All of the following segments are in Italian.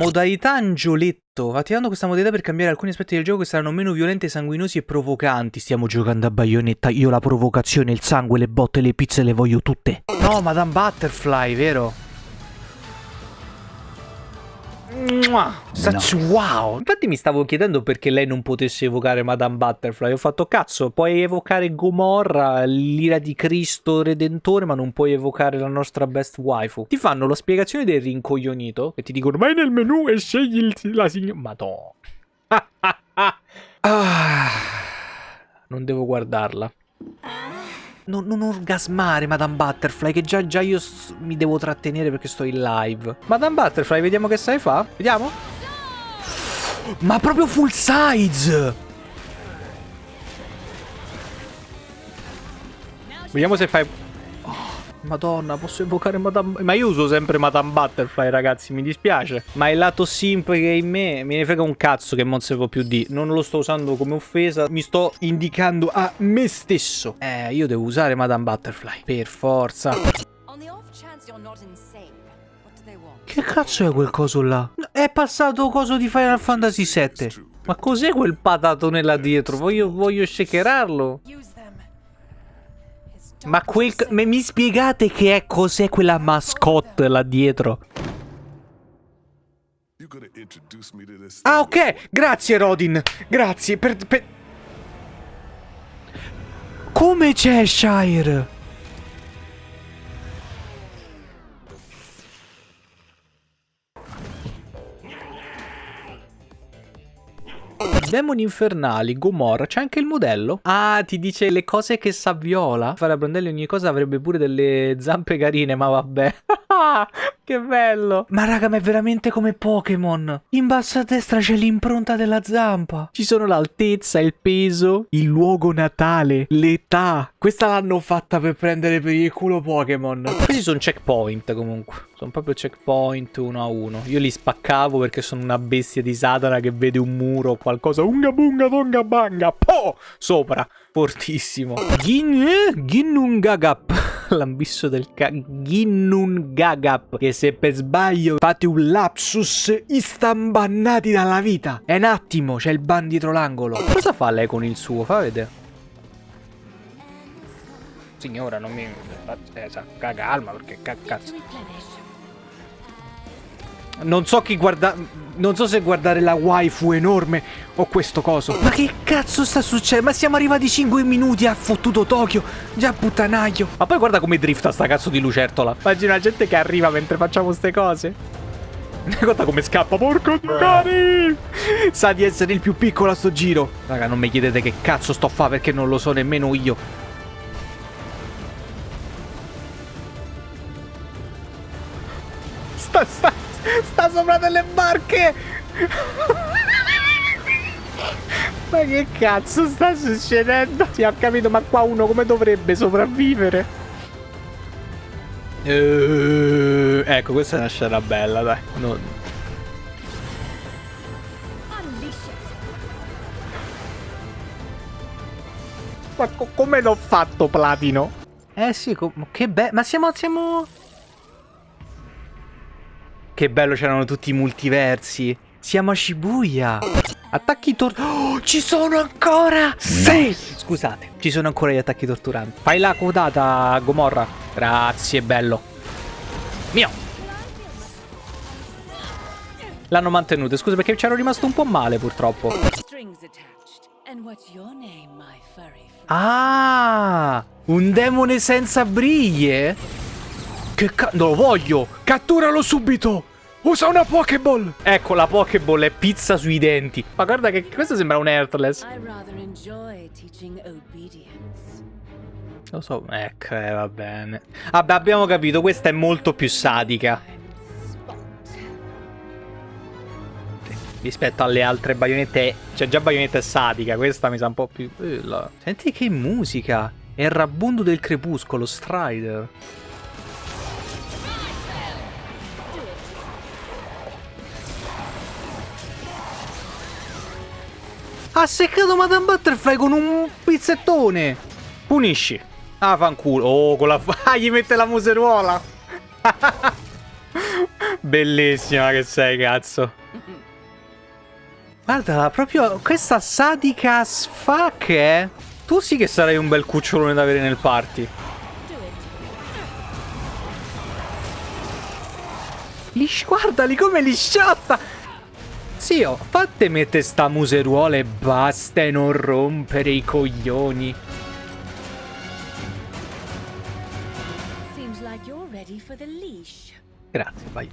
Modalità angioletto. Attivando questa modalità per cambiare alcuni aspetti del gioco che saranno meno violenti, sanguinosi e provocanti. Stiamo giocando a baionetta. Io la provocazione, il sangue, le botte, le pizze le voglio tutte. No, Madame Butterfly, vero? Such no. wow! Infatti mi stavo chiedendo perché lei non potesse evocare Madame Butterfly. Ho fatto cazzo, puoi evocare Gomorra, l'ira di Cristo Redentore, ma non puoi evocare la nostra best waifu. Ti fanno la spiegazione del rincoglionito e ti dicono vai nel menu e scegli il, la signora. Madonna. ah, non devo guardarla non, non, orgasmare Madame Butterfly che già, già io mi devo trattenere perché sto in live. Madame Butterfly, vediamo che sai fa. Vediamo. Ma proprio full size! Vediamo se fai Madonna, posso evocare Madame... Ma io uso sempre Madame Butterfly, ragazzi, mi dispiace. Ma il lato simp che è in me, me ne frega un cazzo che non si può più di. Non lo sto usando come offesa, mi sto indicando a me stesso. Eh, io devo usare Madame Butterfly, per forza. Che cazzo è quel coso là? È passato coso di Final Fantasy VII. Ma cos'è quel patatone là dietro? Voglio, voglio shakerarlo. Ma quel... mi spiegate che è cos'è quella mascotte là dietro? Ah, ok. Grazie, Rodin. Grazie per... per... Come c'è Shire? Demoni infernali, Gomorra, c'è anche il modello? Ah, ti dice le cose che sa Viola? Fare a Brandelli ogni cosa avrebbe pure delle zampe carine, ma vabbè. che bello. Ma raga, ma è veramente come Pokémon. In basso a destra c'è l'impronta della zampa. Ci sono l'altezza, il peso, il luogo natale, l'età. Questa l'hanno fatta per prendere per il culo Pokémon. Questi sono checkpoint comunque. Sono proprio checkpoint uno a uno. Io li spaccavo perché sono una bestia di Satana che vede un muro o qualcosa. Unga bunga donga banga. Po! Sopra. Fortissimo. Gin... Ginnungagap. L'ambisso del ca... Ginnungagap. Che se per sbaglio fate un lapsus istambannati dalla vita. È un attimo, c'è il ban dietro l'angolo. Cosa fa lei con il suo? Fa vedere. Signora, non mi... Eh, calma perché cazzo... Non so chi guarda... Non so se guardare la waifu enorme o questo coso. Ma che cazzo sta succedendo? Ma siamo arrivati 5 minuti a fottuto Tokyo. Già puttanaio. Ma poi guarda come drifta sta cazzo di lucertola. Immagina la gente che arriva mentre facciamo ste cose. Guarda come scappa, porco cari! Sa di essere il più piccolo a sto giro. Raga, non mi chiedete che cazzo sto a fare perché non lo so nemmeno io. Sta, sta, Sta sopra delle barche! ma che cazzo sta succedendo? Sì, ho capito, ma qua uno come dovrebbe sopravvivere? Uh, ecco, questa è una scena bella, dai. Non... Ma co come l'ho fatto, Platino? Eh sì, che bello. Ma siamo, siamo... Che bello, c'erano tutti i multiversi. Siamo a Shibuya. Attacchi torturanti. Oh, ci sono ancora! Sì! Scusate, ci sono ancora gli attacchi torturanti. Fai la codata, Gomorra. Grazie, bello. Mio. L'hanno mantenuto. Scusa, perché c'ero rimasto un po' male, purtroppo. Ah! Un demone senza briglie? Che cazzo? Non lo voglio! Catturalo subito! Usa una Pokéball! Ecco, la Pokéball è pizza sui denti. Ma guarda che questo sembra un Heartless. Lo so, ecco, eh, va bene. Vabbè, abbiamo capito, questa è molto più sadica. Rispetto alle altre baionette, cioè già baionetta è sadica, questa mi sa un po' più... Senti che musica! È il rabundo del crepuscolo, Strider. Ha seccato Madame Butterfly con un pizzettone. Punisci. Ah, fanculo. Oh, con la... Ah, gli mette la museruola. Bellissima che sei, cazzo. Guarda, proprio questa sadica fuck, eh. Tu sì che sarai un bel cucciolone da avere nel party. Li, guardali come li sciotta! Zio, fatte mette sta museruola e basta e non rompere i coglioni. Grazie, vai.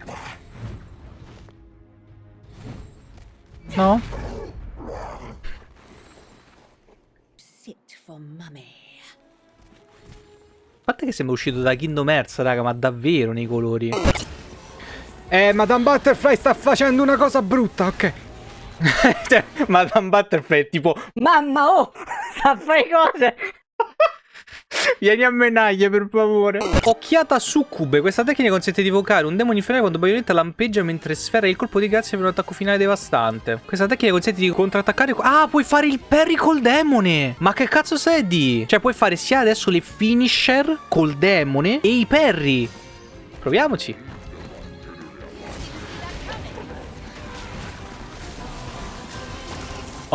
No? Sit for mummy. A parte che sembra uscito da Kingdom Hearts, raga, ma davvero nei colori. Eh, Madame Butterfly sta facendo una cosa brutta, ok. cioè, Madame Butterfly è tipo... Mamma, oh! Sta a fare cose! Vieni a menaglie, per favore. Occhiata succube. Questa tecnica consente di evocare un demone infernale quando Bayonetta lampeggia mentre sfera il colpo di grazia per un attacco finale devastante. Questa tecnica consente di contrattaccare... Ah, puoi fare il parry col demone! Ma che cazzo sei di? Cioè, puoi fare sia adesso le finisher col demone e i parry. Proviamoci.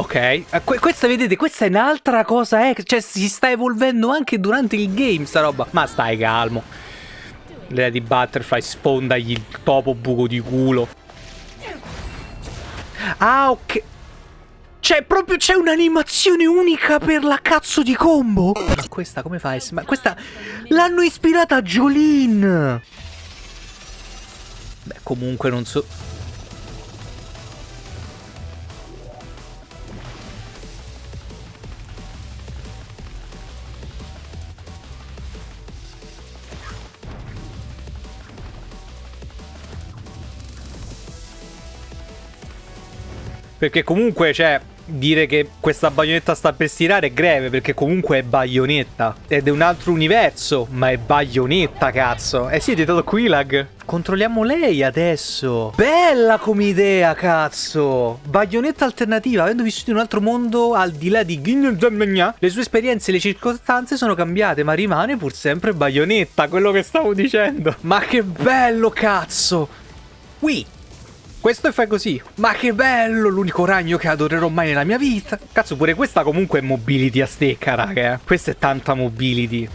Ok, eh, que questa vedete, questa è un'altra cosa, eh? Cioè si sta evolvendo anche durante il game sta roba. Ma stai calmo. Lady Butterfly sfondagli il topo buco di culo. Ah, ok. Cioè, proprio c'è un'animazione unica per la cazzo di combo. Ma questa come fa? Ma questa l'hanno ispirata a Jolene. Beh, comunque non so... Perché comunque, cioè, dire che questa baionetta sta per stirare è greve, perché comunque è baionetta. Ed è un altro universo, ma è baionetta, cazzo. Eh sì, è diventato Quilag. Controlliamo lei adesso. Bella come idea, cazzo. Baionetta alternativa, avendo vissuto in un altro mondo al di là di... Le sue esperienze e le circostanze sono cambiate, ma rimane pur sempre baionetta, quello che stavo dicendo. Ma che bello, cazzo. Qui. Questo fai così. Ma che bello, l'unico ragno che adorerò mai nella mia vita. Cazzo, pure questa comunque è mobility a stecca, raga. Eh. Questa è tanta mobility.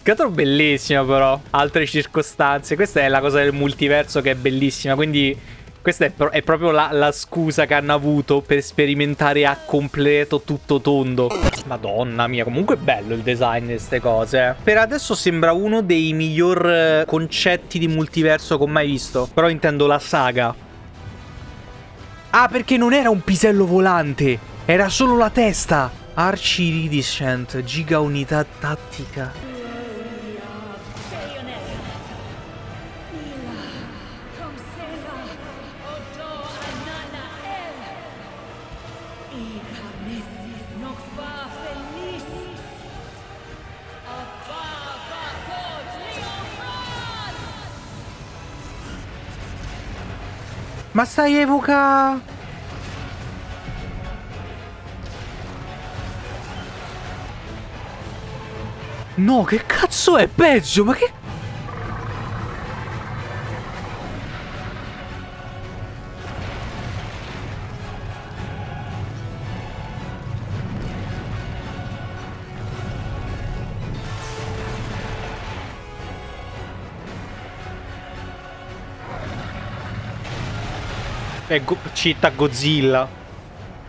Che altro bellissima però. Altre circostanze. Questa è la cosa del multiverso che è bellissima. Quindi questa è, pro è proprio la, la, scusa che hanno avuto per sperimentare a completo tutto tondo. Madonna mia, comunque è bello il design di queste cose. Eh. Per adesso sembra uno dei miglior eh, concetti di multiverso che ho mai visto. Però intendo la saga. Ah, perché non era un pisello volante. Era solo la testa. Arci Iridescent, giga unità tattica. Ma stai evoca... No, che cazzo è peggio? Ma che... È go città Godzilla.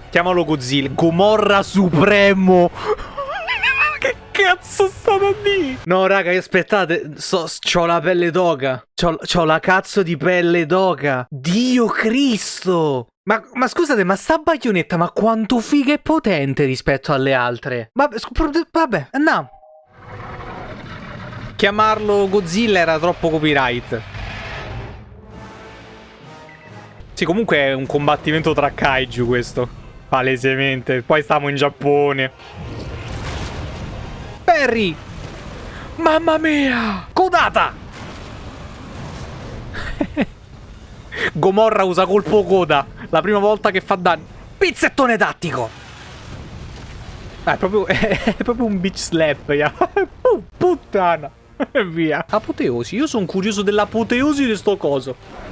Chiamalo Godzilla. Gomorra Supremo. che cazzo sta da dire? No, raga, aspettate. So, c'ho la pelle d'oca. C'ho la cazzo di pelle d'oca. Dio Cristo. Ma, ma, scusate, ma sta baionetta, ma quanto figa e potente rispetto alle altre? Vabbè, vabbè, andiamo. Chiamarlo Godzilla era troppo copyright. Sì, comunque è un combattimento tra kaiju questo. Palesemente. Poi stiamo in Giappone. Perry! Mamma mia! Codata! Gomorra usa colpo coda. La prima volta che fa danno. Pizzettone tattico! Ah, è, proprio, è proprio un bitch slap. Yeah. Puttana! e via. Apoteosi. Io sono curioso dell'apoteosi di sto coso.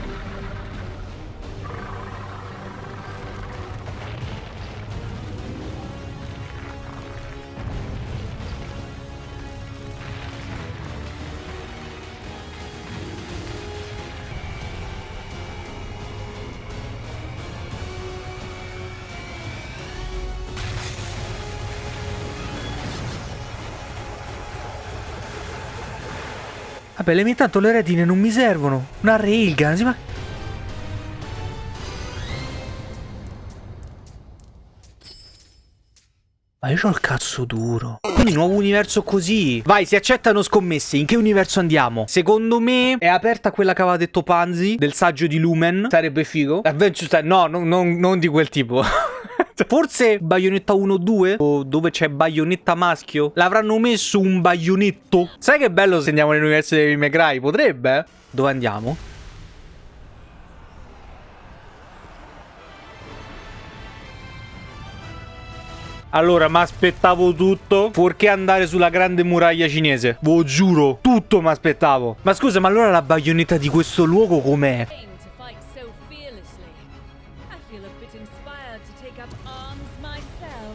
Vabbè, le mie tanto le retine non mi servono. Una railgun, ma... Ma io ho il cazzo duro. Quindi nuovo universo così. Vai, si accettano scommesse. In che universo andiamo? Secondo me è aperta quella che aveva detto Panzi del saggio di Lumen. Sarebbe figo. Adventure Time. No, no, non, non di quel tipo. Forse Bayonetta 1-2 o dove c'è Bayonetta maschio l'avranno messo un baionetto. Sai che bello se andiamo nell'universo di Devil? Potrebbe? Dove andiamo? Allora, mi aspettavo tutto fuorché andare sulla grande muraglia cinese. Lo giuro, tutto mi aspettavo. Ma scusa, ma allora la baionetta di questo luogo com'è?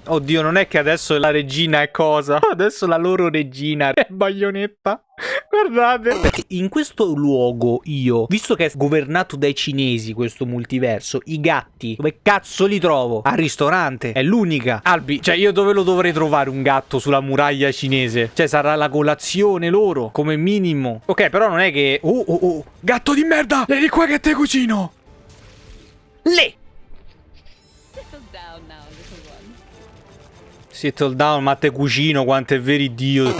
Oddio, non è che adesso la regina è cosa? Adesso la loro regina è baionetta. Guardate. Perché in questo luogo io, visto che è governato dai cinesi questo multiverso, i gatti, dove cazzo li trovo? Al ristorante. È l'unica. Albi, cioè io dove lo dovrei trovare un gatto sulla muraglia cinese? Cioè sarà la colazione loro, come minimo. Ok, però non è che... Oh, oh, oh. Gatto di merda! Vieni qua che te cucino! Le! Settle down, ma te cucino quanto è veri Dio.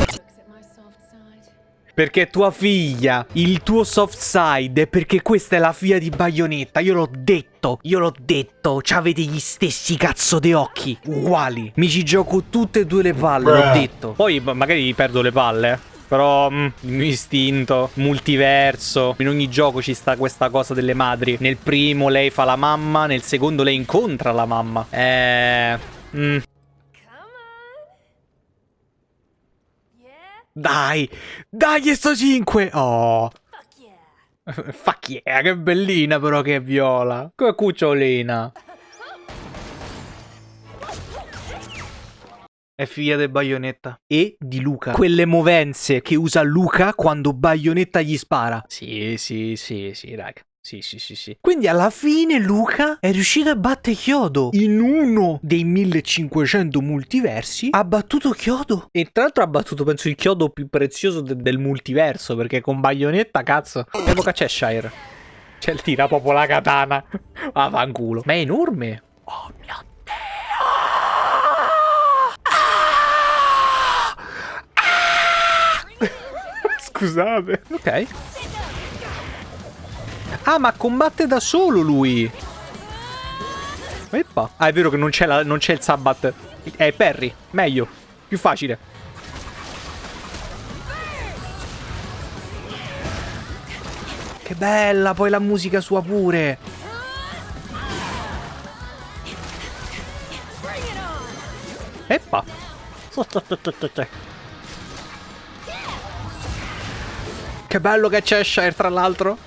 Perché tua figlia, il tuo soft side, è perché questa è la figlia di Bayonetta. Io l'ho detto, io l'ho detto. C'avete gli stessi cazzo di occhi, uguali. Mi ci gioco tutte e due le palle, l'ho detto. Poi ma- magari perdo le palle. eh. Però mm, il mio istinto, multiverso, in ogni gioco ci sta questa cosa delle madri. Nel primo lei fa la mamma, nel secondo lei incontra la mamma. Eh... mm, Come on. Dai, dai sto 5! Oh... Fuck yeah. Fuck yeah, che bellina però che è viola. Che cucciolina. È figlia di Bayonetta. E di Luca. Quelle movenze che usa Luca quando Bayonetta gli spara. Sì, sì, sì, sì, raga. Sì, sì, sì, sì. Quindi alla fine Luca è riuscito a battere Chiodo. In uno dei 1500 multiversi ha battuto Chiodo. E tra l'altro ha battuto, penso, il Chiodo più prezioso de- del multiverso. Perché con Bayonetta, cazzo. Che epoca c'è Shire? Cioè, tira proprio la katana. Ah, fanculo. Ma è enorme. Oh mio Dio. Ah! Scusate. Ok. Ah, ma combatte da solo lui. Eppa. Ah, è vero che non c'è, il Sabbat. È Perry. Meglio. Più facile. Che bella, poi la musica sua pure. Eppa. Che bello che c'è Shire, tra l'altro.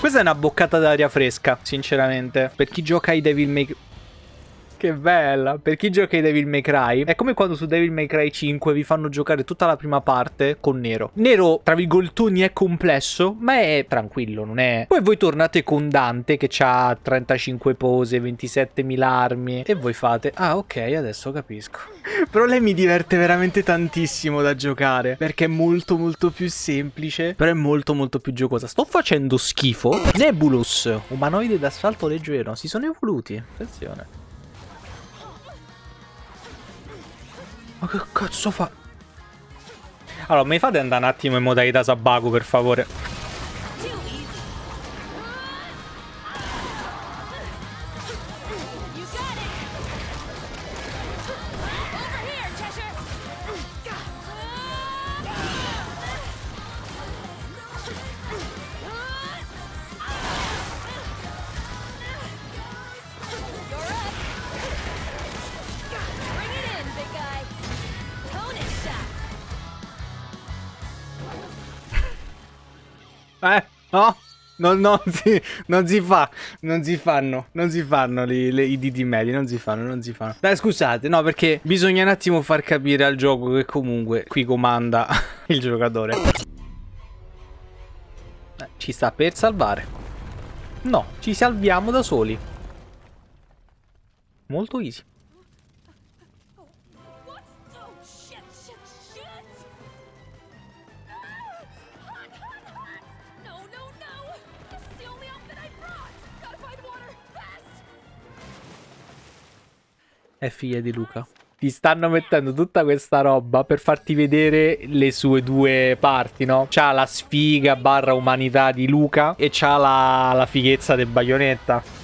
Questa è una boccata d'aria fresca, sinceramente. Per chi gioca ai Devil May Che bella. Per chi gioca ai Devil May Cry, è come quando su Devil May Cry 5 vi fanno giocare tutta la prima parte con Nero. Nero, tra virgoltoni, è complesso, ma è tranquillo, non è... Poi voi tornate con Dante che ha 35 pose, 27.000 armi e voi fate... Ah, ok, adesso capisco. Però lei mi diverte veramente tantissimo da giocare perché è molto molto più semplice, però è molto molto più giocosa. Sto facendo schifo. Nebulus, umanoide d'asfalto leggero, si sono evoluti. Attenzione. Ma che cazzo fa? Allora, mi fate andare un attimo in modalità Sabaku, per favore. No? Non, non si, non si fa, non si fanno, non si fanno li- le- i diti medi, non si fanno, non si fanno. Dai, scusate, no, perché bisogna un attimo far capire al gioco che comunque qui comanda il giocatore. Eh, ci sta per salvare. No, ci salviamo da soli. Molto easy. È figlia di Luca. Ti stanno mettendo tutta questa roba per farti vedere le sue due parti, no? C'ha la sfiga barra umanità di Luca e c'ha la, la fighezza del baionetta.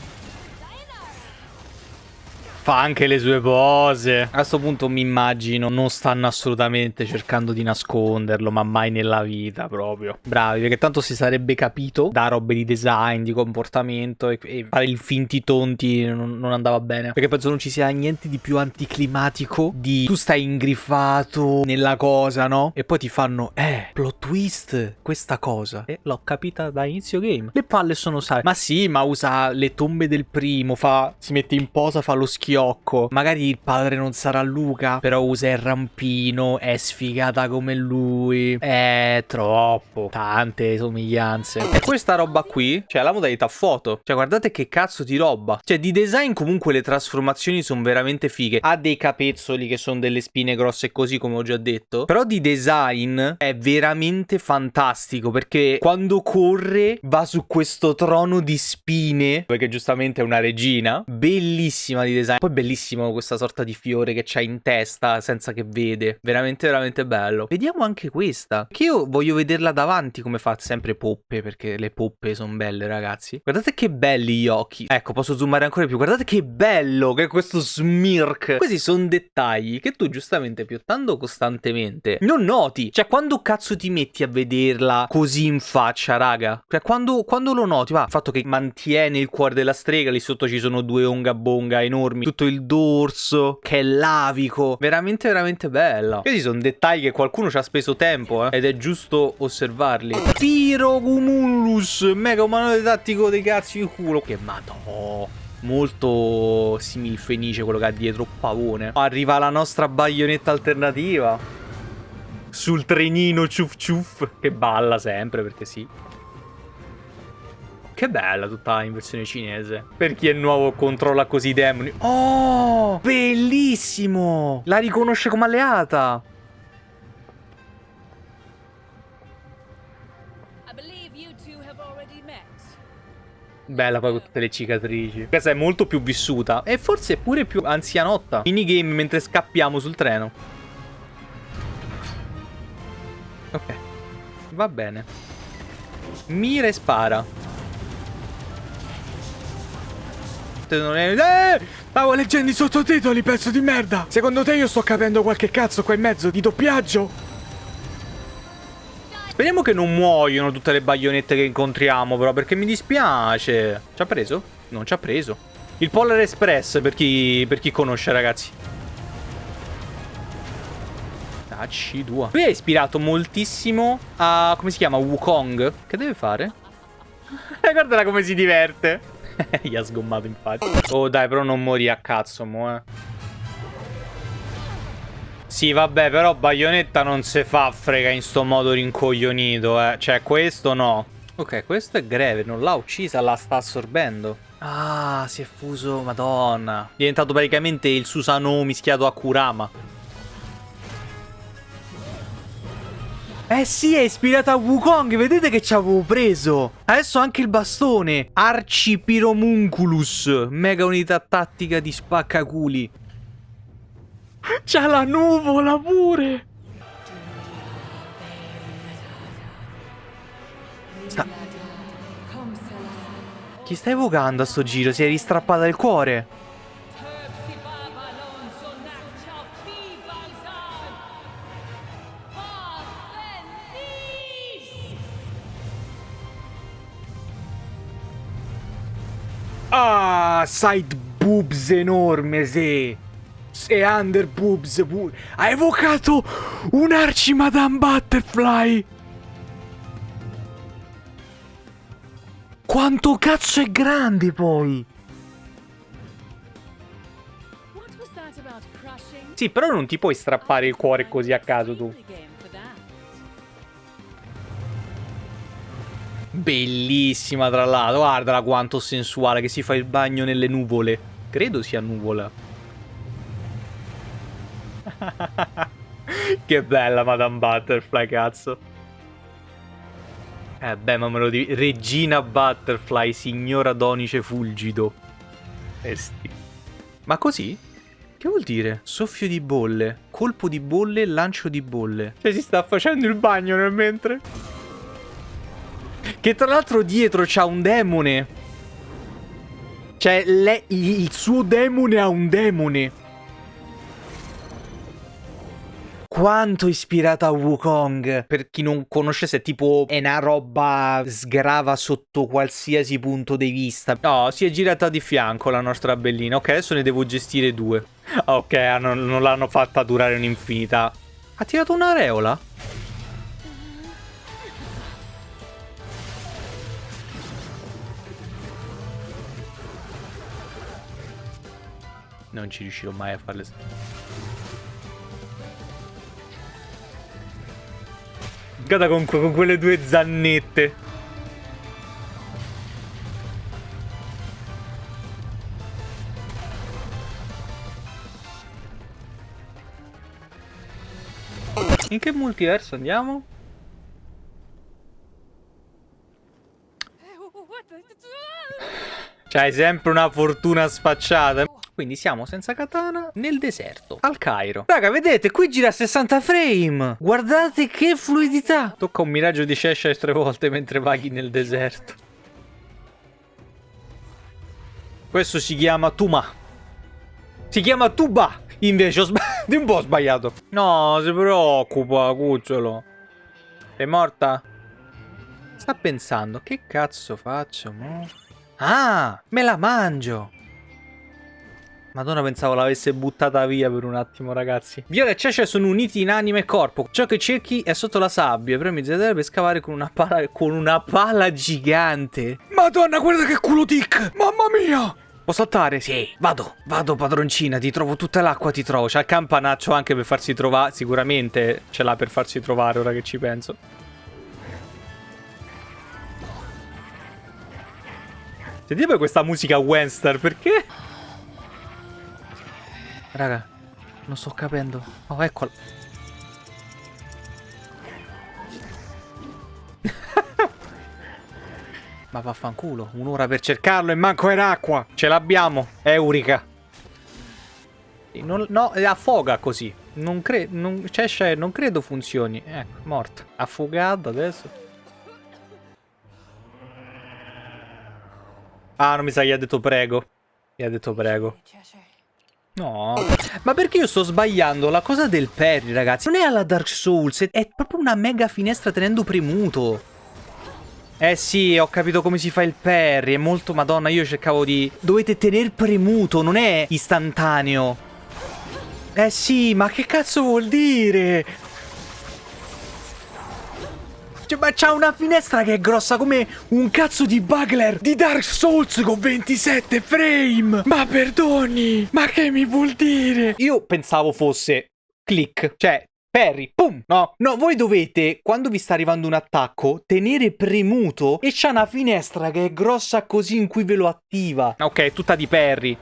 Fa anche le sue pose. A questo punto mi immagino non stanno assolutamente cercando di nasconderlo, ma mai nella vita proprio. Bravi, perché tanto si sarebbe capito da robe di design, di comportamento e, e fare il finti tonti non, non andava bene. Perché penso non ci sia niente di più anticlimatico di tu stai ingriffato nella cosa, no? E poi ti fanno, eh, plot twist, questa cosa. E l'ho capita da inizio game. Le palle sono sai. Ma sì, ma usa le tombe del primo, fa, si mette in posa, fa lo schiocco. Magari il padre non sarà Luca, però usa il rampino, è sfigata come lui. È troppo. Tante somiglianze. E questa roba qui, cioè la modalità foto. Cioè guardate che cazzo di roba. Cioè di design comunque le trasformazioni sono veramente fighe. Ha dei capezzoli che sono delle spine grosse così come ho già detto. Però di design è veramente fantastico perché quando corre va su questo trono di spine, perché giustamente è una regina, bellissima di design. Poi bellissimo questa sorta di fiore che c'ha in testa senza che vede. Veramente veramente bello. Vediamo anche questa. Che io voglio vederla davanti come fa sempre poppe perché le poppe sono belle ragazzi. Guardate che belli gli occhi. Ecco, posso zoomare ancora più. Guardate che bello che è questo smirk. Questi sono dettagli che tu giustamente piottando costantemente non noti. Cioè quando cazzo ti metti a vederla così in faccia, raga? Cioè quando, quando lo noti, va, il fatto che mantiene il cuore della strega, lì sotto ci sono due onga bonga enormi, tutto il dorso che è lavico, veramente veramente bella. Questi sono dettagli che qualcuno ci ha speso tempo, eh, ed è giusto osservarli. Pyrocumulus, mega umanoide tattico dei cazzi di culo. Che madò. Molto similfenice quello che ha dietro pavone. Arriva la nostra baionetta alternativa. Sul trenino ciuf ciuf. Che balla sempre perché sì. Che bella tutta in versione cinese. Per chi è nuovo controlla così i demoni. Oh, bellissimo. La riconosce come alleata. Bella poi con tutte le cicatrici. Questa è molto più vissuta. E forse pure più anzianotta. Minigame mentre scappiamo sul treno. Ok. Va bene. Mira e spara. Non è... Eh! Stavo leggendo i sottotitoli, pezzo di merda! Secondo te io sto capendo qualche cazzo qua in mezzo di doppiaggio? Speriamo che non muoiono tutte le baionette che incontriamo, però, perché mi dispiace. Ci ha preso? Non ci ha preso. Il Polar Express, per chi, per chi conosce, ragazzi. Ah, C2. Lui è ispirato moltissimo a... come si chiama? Wukong. Che deve fare? Eh, guardala come si diverte. Gli ha sgommato infatti. Oh dai, però non morì a cazzo, mo, eh. Sì, vabbè, però Bayonetta non si fa frega in sto modo rincoglionito, eh. Cioè, questo no. Ok, questo è greve, non l'ha uccisa, la sta assorbendo. Ah, si è fuso, madonna. È diventato praticamente il Susanoo mischiato a Kurama. Eh sì, è ispirata a Wukong, vedete che ci avevo preso. Adesso anche il bastone. Arcipiromunculus, mega unità tattica di spaccaculi. C'ha la nuvola pure. Sta... Chi sta evocando a sto giro? Si è ristrappata il cuore. Ah, side boobs enorme, sì. E under boobs pure. Ha evocato un Arci Madame Butterfly. Quanto cazzo è grande poi! Sì, però non ti puoi strappare il cuore così a caso tu. Bellissima tra l'altro, guardala quanto sensuale che si fa il bagno nelle nuvole. Credo sia nuvola. che bella Madame Butterfly, cazzo. Eh beh, ma me lo dici. Regina Butterfly, signora Donice Fulgido. Esti. Ma così? Che vuol dire? Soffio di bolle, colpo di bolle, lancio di bolle. Cioè si sta facendo il bagno nel mentre. Che tra l'altro dietro c'ha un demone. Cioè, le- il suo demone ha un demone. Quanto ispirata a Wukong. Per chi non conoscesse, tipo è una roba sgrava sotto qualsiasi punto di vista. No, si è girata di fianco la nostra bellina. Ok, adesso ne devo gestire due. Ok, non, non l'hanno fatta durare un'infinità. Ha tirato un'areola? Non ci riuscirò mai a farle. Guarda con, con quelle due zannette. In che multiverso andiamo? What the? C'hai sempre una fortuna sfacciata. Quindi siamo senza katana nel deserto, al Cairo. Raga, vedete, qui gira a 60 frame. Guardate che fluidità. Tocca un miraggio di Cheshire tre volte mentre vaghi nel deserto. Questo si chiama Tuma. Si chiama Tuba. Invece ho sbagliato. un po' ho sbagliato. No, si preoccupa, cucciolo. Sei morta? Sta pensando, che cazzo faccio, mo? Ah, me la mangio. Madonna, pensavo l'avesse buttata via per un attimo, ragazzi. Viola e Cece sono uniti in anima e corpo. Ciò che cerchi è sotto la sabbia. Premi ZR per scavare con una pala, con una pala gigante. Madonna, guarda che culo tic! Mamma mia! Posso saltare? Sì, vado, vado padroncina, ti trovo tutta l'acqua, ti trovo. C'ha il campanaccio anche per farsi trovare, sicuramente ce l'ha per farsi trovare ora che ci penso. Sentite poi questa musica western, perché? Raga, non sto capendo. Oh, eccola. Ma vaffanculo, un'ora per cercarlo e manco era acqua. Ce l'abbiamo, Eurica. Non, no, affoga così. Non credo, non, cioè, non credo funzioni. Ecco, morta. Affogato adesso. Ah, non mi sa, gli ha detto prego. Gli ha detto prego. No, ma perché io sto sbagliando la cosa del parry, ragazzi? Non è alla Dark Souls, è proprio una mega finestra tenendo premuto. Eh sì, ho capito come si fa il parry, è molto... Madonna, io cercavo di... Dovete tenere premuto, non è istantaneo. Eh sì, ma che cazzo vuol dire? Cioè, ma c'ha una finestra che è grossa come un cazzo di bugler di Dark Souls con 27 frame. Ma perdoni, ma che mi vuol dire? Io pensavo fosse click, cioè Perry, pum, no, no, voi dovete, quando vi sta arrivando un attacco, tenere premuto e c'ha una finestra che è grossa così in cui ve lo attiva. Ok, tutta di Perry.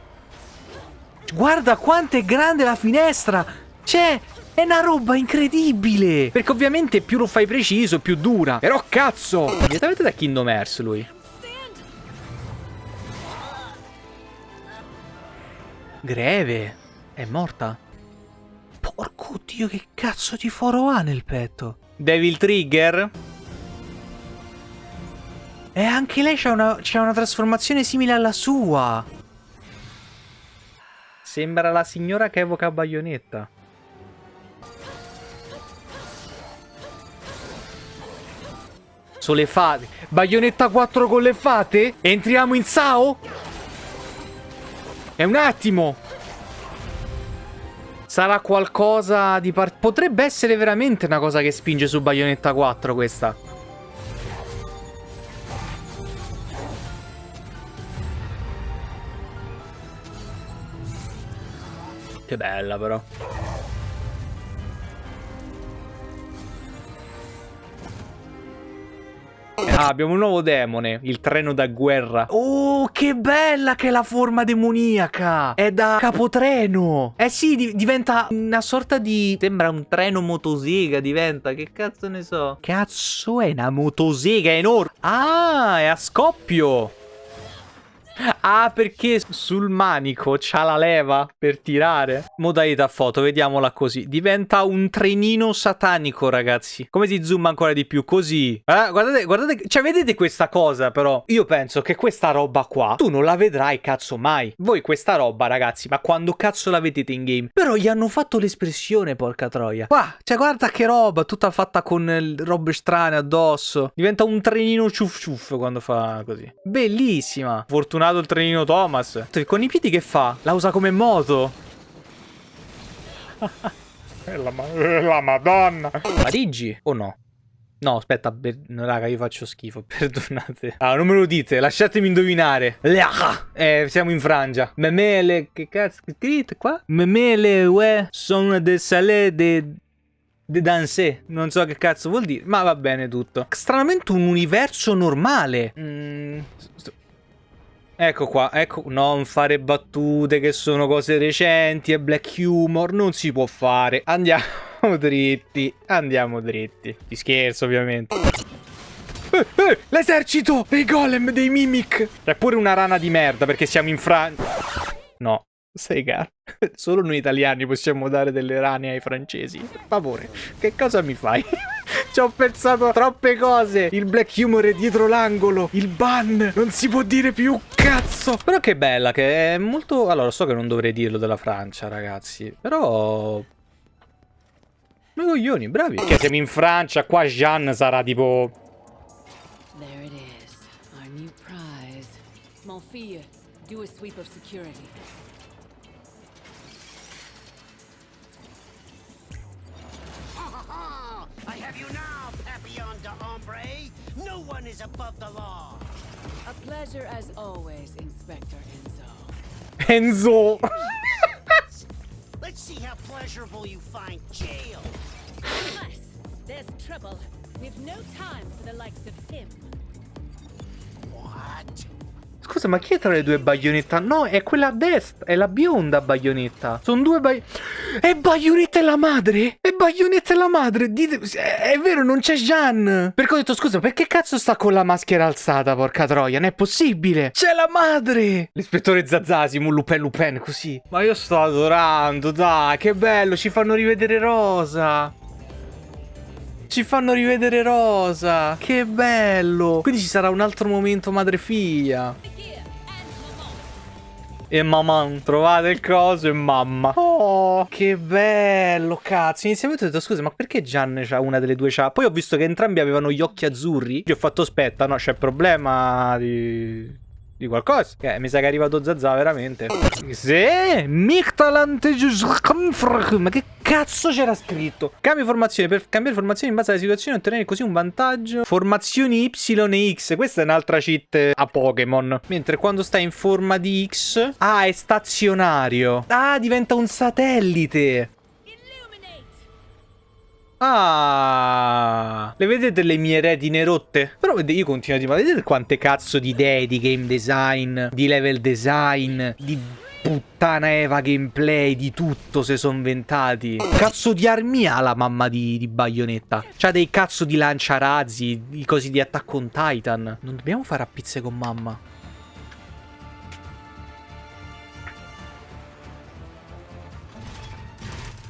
Guarda quanto è grande la finestra! C'è è una roba incredibile! Perché ovviamente più lo fai preciso, più dura. Però cazzo! Direttamente da Kingdom Hearts lui. Greve. È morta? Porco dio, che cazzo di foro ha nel petto? Devil Trigger? E anche lei c'ha una, una trasformazione simile alla sua. Sembra la signora che evoca Bayonetta. cazzo le fate? Baionetta 4 con le fate? Entriamo in Sao? È un attimo! Sarà qualcosa di... Par Potrebbe essere veramente una cosa che spinge su Baionetta 4 questa. Che bella però. Ah, abbiamo un nuovo demone, il treno da guerra. Oh, che bella che è la forma demoniaca! È da capotreno! Eh sì, di diventa una sorta di... Sembra un treno motosega, diventa. Che cazzo ne so? Cazzo è una motosega enorme? Ah, è a scoppio! Ah, perché sul manico c'ha la leva per tirare? Modalità foto, vediamola così. Diventa un trenino satanico, ragazzi. Come si zooma ancora di più? Così. Eh, guardate, guardate. Cioè, vedete questa cosa, però? Io penso che questa roba qua, tu non la vedrai, cazzo, mai. Voi questa roba, ragazzi, ma quando cazzo la vedete in game? Però gli hanno fatto l'espressione, porca troia. Qua, cioè, guarda che roba, tutta fatta con robe strane addosso. Diventa un trenino ciuff ciuff quando fa così. Bellissima. Fortunato il trenino Thomas. Con i piedi che fa? La usa come moto. è, la, è la madonna. Parigi o no? No, aspetta, raga, io faccio schifo, perdonate. Ah, non me lo dite, lasciatemi indovinare. Eh, siamo in Francia. Memele, che cazzo è scritto qua? Memele, uè, sono de salé de... De danse, non so che cazzo vuol dire, ma va bene tutto. Stranamente un universo normale. Mm, Ecco qua, ecco, non fare battute che sono cose recenti e black humor, non si può fare. Andiamo dritti, andiamo dritti. Ti scherzo ovviamente. Eh, eh, L'esercito dei golem, dei mimic. C'è pure una rana di merda perché siamo in Francia. No, sei gatto. Solo noi italiani possiamo dare delle rane ai francesi. Per favore, che cosa mi fai? Ci ho pensato troppe cose. Il black humor è dietro l'angolo. Il ban. Non si può dire più cazzo. Però che bella che è molto... Allora, so che non dovrei dirlo della Francia, ragazzi. Però... Ma coglioni, bravi. Che siamo in Francia, qua Jean sarà tipo... There it is, our new prize. Mon fille, do a sweep of security. One is above the law. A pleasure as always, Inspector Enzo. Enzo. Let's see how pleasurable you find jail. Unless there's trouble, we've no time for the likes of him. What? Scusa, ma chi è tra le due baionetta? No, è quella a destra, è la bionda baionetta. Sono due bai... È baionetta e la madre? È baionetta e la madre? Dite... È vero, non c'è Jean. Perché ho detto, scusa, perché cazzo sta con la maschera alzata, porca troia? Non è possibile. C'è la madre. L'ispettore Zazzasimo, Lupin Lupin, così. Ma io sto adorando, dai, che bello, ci fanno rivedere Rosa. Ci fanno rivedere Rosa. Che bello. Quindi ci sarà un altro momento madre-figlia. E mamma, trovate il coso e mamma. Oh, che bello, cazzo. Inizialmente ho detto, scusa, ma perché Gian c'ha una delle due c'ha? Poi ho visto che entrambi avevano gli occhi azzurri. Gli ho fatto, aspetta, no, c'è problema di... Di qualcosa? Che mi sa che è arrivato Zazà veramente. Sì, Mictalant Ma che cazzo c'era scritto? Cambio formazione. Per cambiare formazione in base alla situazione ottenere così un vantaggio. Formazioni Y e X. Questa è un'altra cheat a Pokémon. Mentre quando sta in forma di X... Ah, è stazionario. Ah, diventa un satellite. Ah, le vedete le mie retine rotte? Però io continuo a dire, ma vedete quante cazzo di idee di game design, di level design, di puttana Eva gameplay, di tutto se sono inventati. Cazzo di armi ha la mamma di, di Bayonetta? C'ha dei cazzo di lanciarazzi, i cosi di Attack on Titan. Non dobbiamo fare a pizze con mamma.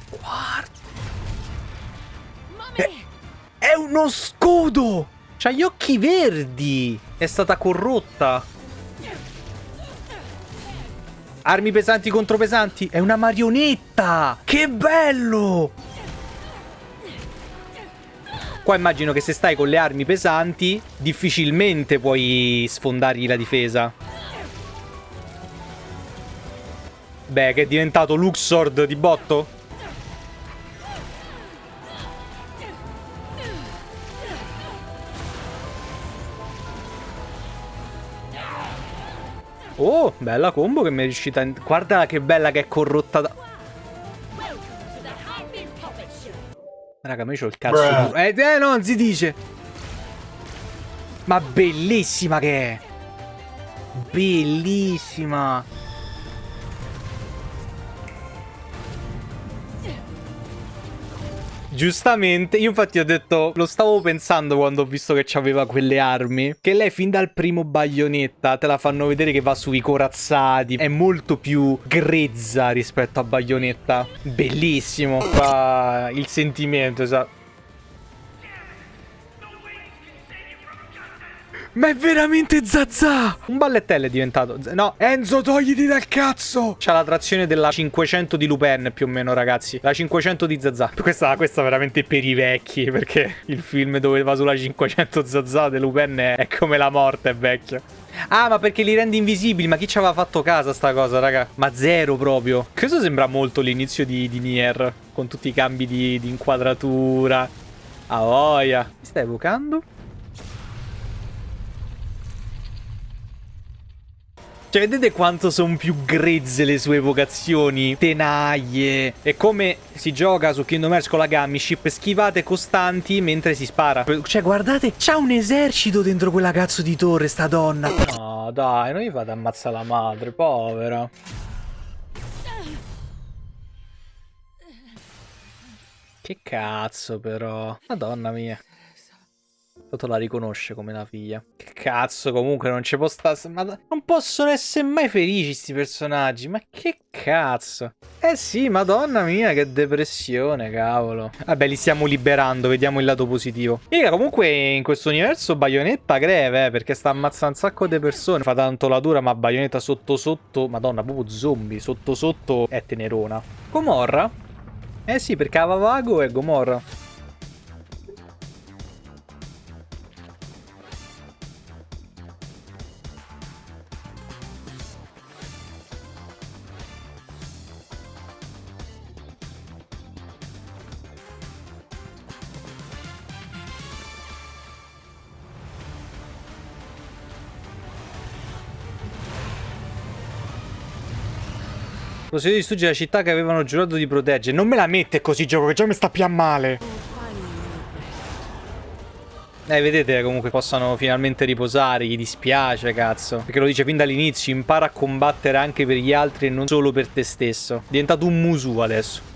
Guarda. È uno scudo! C'ha gli occhi verdi! È stata corrotta! Armi pesanti contro pesanti! È una marionetta! Che bello! Qua immagino che se stai con le armi pesanti, difficilmente puoi sfondargli la difesa. Beh, che è diventato Luxord di botto? Oh, bella combo che mi è riuscita... In... Guarda che bella che è corrotta da... Raga, ma io ho il cazzo... Eh, eh, no, non si dice! Ma bellissima che è! Bellissima! Giustamente, io infatti ho detto, lo stavo pensando quando ho visto che aveva quelle armi, che lei fin dal primo baionetta te la fanno vedere che va sui corazzati, è molto più grezza rispetto a baionetta. Bellissimo, fa il sentimento, esatto. Ma è veramente Zazà! Un ballettello è diventato. No, Enzo, togliti dal cazzo! C'ha la trazione della 500 di Lupin, più o meno, ragazzi. La 500 di Zazà. Questa, questa veramente per i vecchi, perché il film dove va sulla 500 Zazà di Lupin è, come la morte, è vecchio. Ah, ma perché li rende invisibili? Ma chi ci aveva fatto casa sta cosa, raga? Ma zero proprio. Questo sembra molto l'inizio di, di Nier, con tutti i cambi di, di inquadratura. A voglia. Mi stai evocando? Cioè, vedete quanto sono più grezze le sue evocazioni? Tenaglie. E come si gioca su Kingdom Hearts con la Gummy schivate costanti mentre si spara. Cioè, guardate, c'ha un esercito dentro quella cazzo di torre, sta donna. No, dai, non gli fate ammazzare la madre, povera. Che cazzo, però. Madonna mia. Toto la riconosce come la figlia. Che cazzo, comunque non ci può stare. Ma non possono essere mai felici sti personaggi. Ma che cazzo. Eh sì, madonna mia, che depressione, cavolo. Vabbè, li stiamo liberando, vediamo il lato positivo. Mica, comunque in questo universo Bayonetta greve, eh, perché sta ammazzando un sacco di persone. Fa tanto la dura, ma Bayonetta sotto sotto, madonna, proprio zombie, sotto sotto è tenerona. Gomorra? Eh sì, perché Avavago è Gomorra. Possedo di distruggere la città che avevano giurato di proteggere. Non me la mette così gioco che già mi sta più a male. Eh, vedete comunque possano finalmente riposare, gli dispiace, cazzo. Perché lo dice fin dall'inizio, impara a combattere anche per gli altri e non solo per te stesso. È diventato un musu adesso.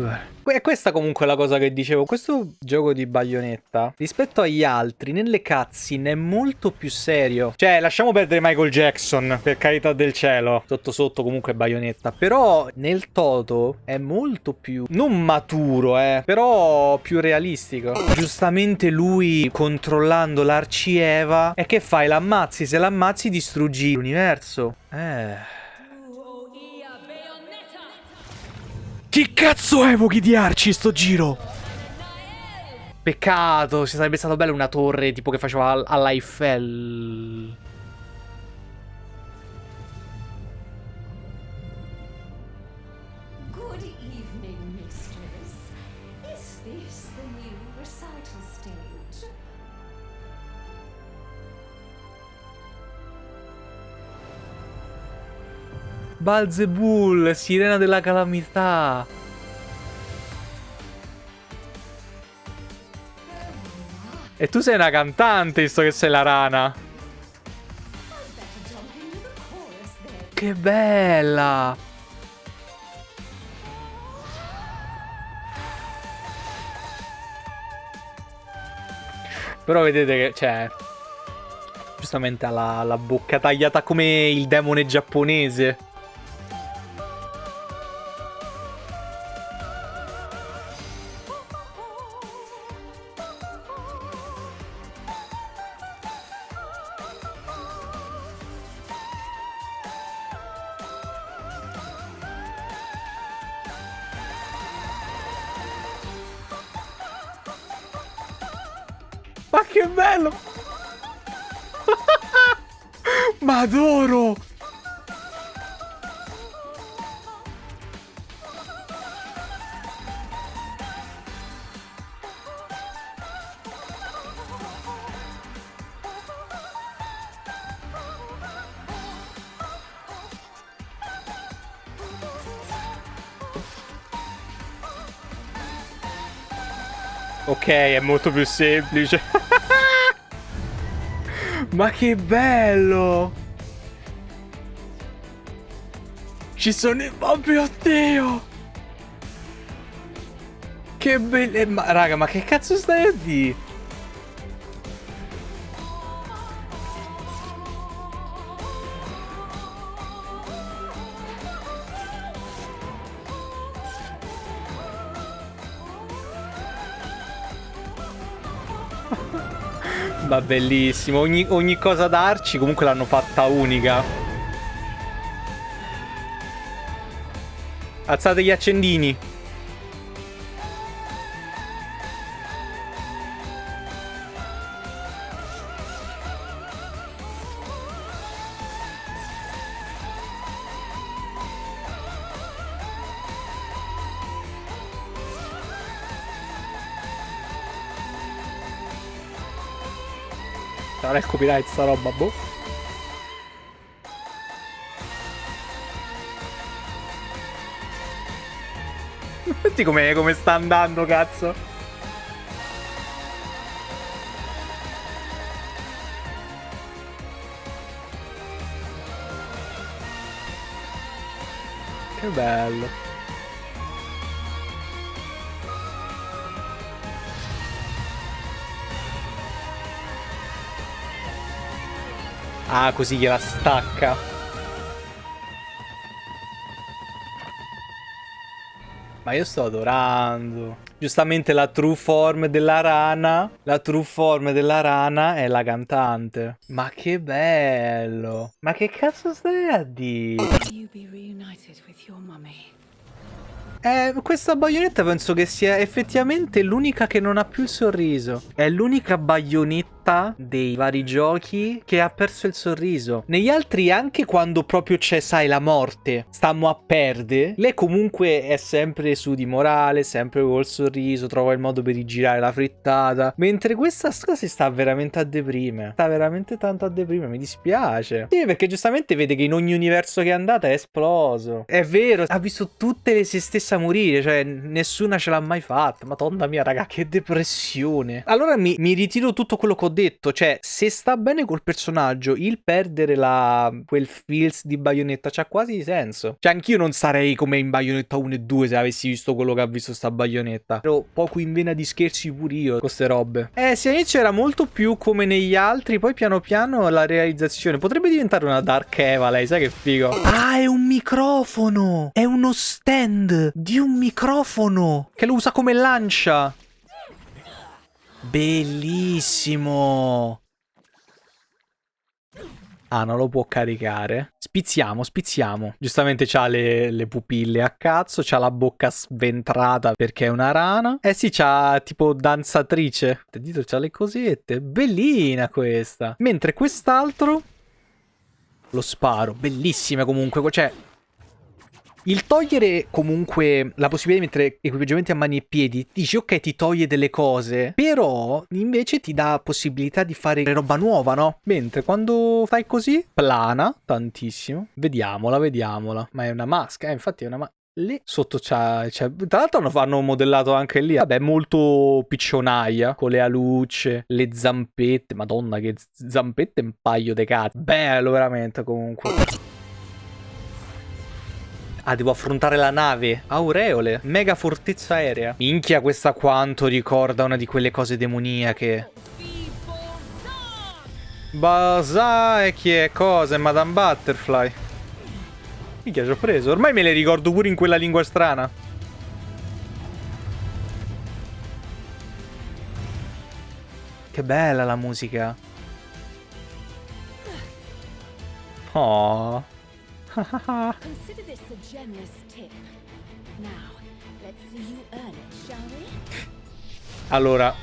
Vabbè. E questa comunque è la cosa che dicevo. Questo gioco di baionetta, rispetto agli altri, nelle cutscene è molto più serio. Cioè, lasciamo perdere Michael Jackson, per carità del cielo. Sotto sotto comunque baionetta. Però nel Toto è molto più... Non maturo, eh. Però più realistico. Giustamente lui, controllando l'arcieva... E che fai? L'ammazzi? Se l'ammazzi distruggi l'universo. Eh... Chi cazzo evochi di Arci sto giro? Peccato, ci sarebbe stato bello una torre tipo che faceva all- Balzebul, sirena della calamità. E tu sei una cantante, visto che sei la rana. Che bella. Però vedete che, cioè... Giustamente ha la, la bocca tagliata come il demone giapponese. bello! Ma adoro! Ok, è molto più semplice. Ma che bello! Ci sono i... Oh mio Dio! Che bello... Ma raga, ma che cazzo stai a dire? Ma bellissimo, ogni, ogni cosa darci comunque l'hanno fatta unica. Alzate gli accendini. Copyright sta roba, boh. Senti come, come sta andando, cazzo. Che bello. Ah, così gliela stacca. Ma io sto adorando. Giustamente la true form della rana. La true form della rana è la cantante. Ma che bello. Ma che cazzo stai a dire? Eh, questa baionetta penso che sia effettivamente l'unica che non ha più il sorriso. È l'unica baionetta dei vari giochi che ha perso il sorriso. Negli altri, anche quando proprio c'è, sai, la morte, stiamo a perdere, lei comunque è sempre su di morale, sempre col sorriso, trova il modo per rigirare la frittata. Mentre questa si sta veramente a deprime. Sta veramente tanto a deprime, mi dispiace. Sì, perché giustamente vede che in ogni universo che è andata è esploso. È vero, ha visto tutte le se stesse a morire, cioè nessuna ce l'ha mai fatta. Madonna mia, raga, che depressione. Allora mi, mi ritiro tutto quello che ho detto, cioè se sta bene col personaggio, il perdere la, quel feels di Bayonetta c'ha quasi senso. Cioè anch'io non sarei come in Bayonetta 1 e 2 se avessi visto quello che ha visto sta Bayonetta. Ero poco in vena di scherzi pure io con ste robe. Eh, sì, all'inizio era molto più come negli altri, poi piano piano la realizzazione potrebbe diventare una Dark Eva, lei, sai che figo? Ah, è un microfono! È uno stand di un microfono che lo usa come lancia. Bellissimo. Ah, non lo può caricare. Spizziamo, spizziamo. Giustamente c'ha le, le pupille a cazzo, c'ha la bocca sventrata perché è una rana. Eh sì, c'ha tipo danzatrice. Dito c'ha le cosette. Bellina questa. Mentre quest'altro... Lo sparo. Bellissima comunque. Cioè, il togliere comunque la possibilità di mettere equipaggiamenti a mani e piedi, dici ok ti toglie delle cose, però invece ti dà possibilità di fare roba nuova, no? Mentre quando fai così, plana tantissimo. Vediamola, vediamola. Ma è una maschera, eh, infatti è una maschera. Lì sotto c'è. Tra l'altro hanno modellato anche lì. Vabbè, molto piccionaia. Con le alucce, le zampette. Madonna, che zampette un paio di cazzo. Bello, veramente, comunque. Ah, devo affrontare la nave. Aureole. Mega fortezza aerea. Minchia, questa quanto ricorda una di quelle cose demoniache. Bazà e chi è? Cosa? È Madame Butterfly. Minchia, ci ho preso. Ormai me le ricordo pure in quella lingua strana. Che bella la musica. Oh. Consider this a generous tip. Now, let's see you earn it, shall we? Allora.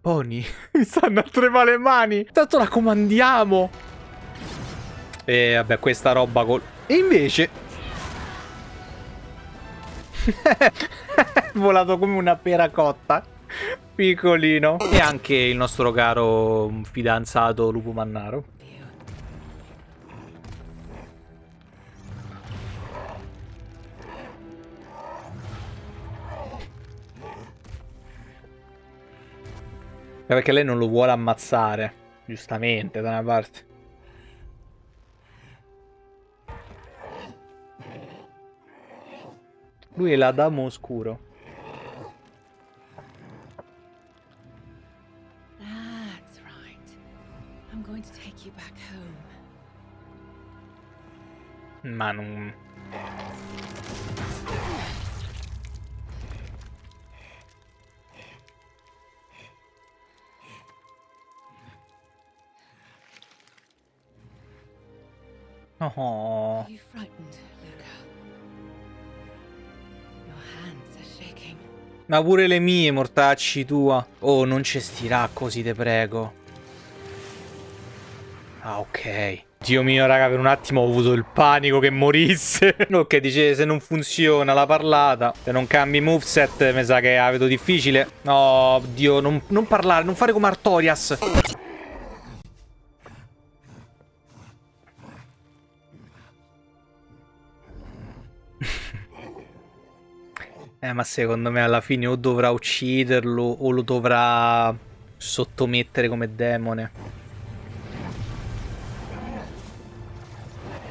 Pony, mi stanno a tremare le mani. Tanto la comandiamo. E vabbè, questa roba col... E invece... Volato come una pera cotta piccolino. E anche il nostro caro mm, fidanzato Lupo Mannaro. Perché lei non lo vuole ammazzare, giustamente, da una parte. Lui è l'Adamo Oscuro. Ma non... Oh. Are you frightened, Luca? Your hands are shaking. Ma pure le mie, mortacci tua. Oh, non ci stirà così, te prego. Ah, ok. Dio mio, raga, per un attimo ho avuto il panico che morisse. ok, dice se non funziona la parlata, se non cambi moveset, mi sa che la vedo difficile. No, Dio, non, non parlare, non fare come Artorias. Eh, ma secondo me alla fine o dovrà ucciderlo o lo dovrà sottomettere come demone.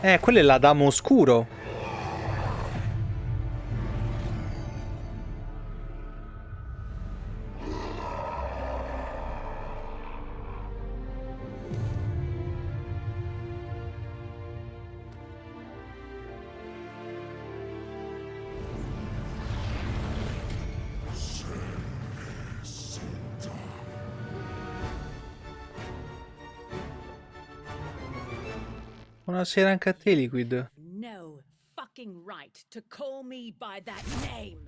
Eh, quello è l'Adamo oscuro. Buonasera anche a te, Liquid. No fucking right to call me by that name.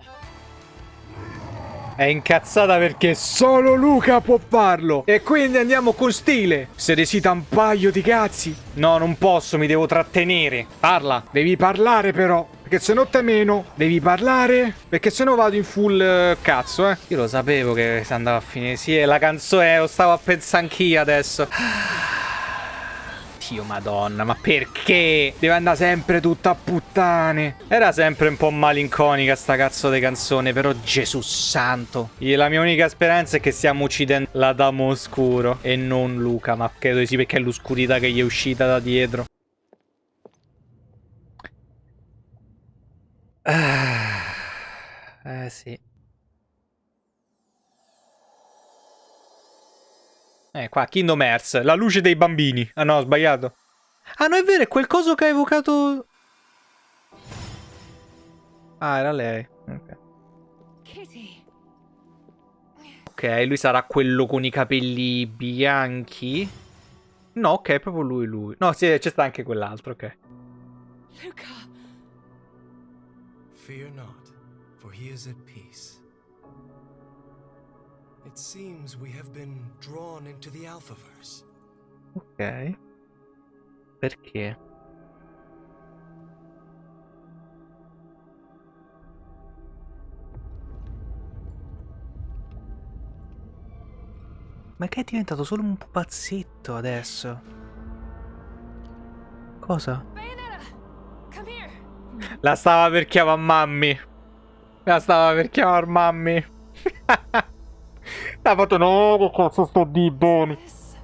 È incazzata perché solo Luca può farlo. E quindi andiamo con stile. Se resita un paio di cazzi. No, non posso, mi devo trattenere. Parla. Devi parlare però. Perché se no te meno. Devi parlare. Perché se no vado in full eh, cazzo, eh. Io lo sapevo che si andava a finire. Sì, è la canzone, lo stavo a pensare anch'io adesso. Dio madonna, ma perché? Deve andare sempre tutta a puttane. Era sempre un po' malinconica sta cazzo di canzone, però Gesù santo. La mia unica speranza è che stiamo uccidendo l'Adamo oscuro e non Luca, ma credo sì perché è l'oscurità che gli è uscita da dietro. Ah, eh sì. Eh, qua, Kingdom Hearts, la luce dei bambini. Ah no, ho sbagliato. Ah no, è vero, è quel coso che ha evocato... Ah, era lei. Ok. Ok, lui sarà quello con i capelli bianchi. No, ok, è proprio lui, lui. No, sì, c'è sta anche quell'altro, ok. Luca. Fear not, for he is at seems we have been drawn into the Alphaverse. Ok. Perché? Ma che è diventato solo un pupazzetto adesso? Cosa? La stava per chiamare mammi. La stava per chiamare mammi. This?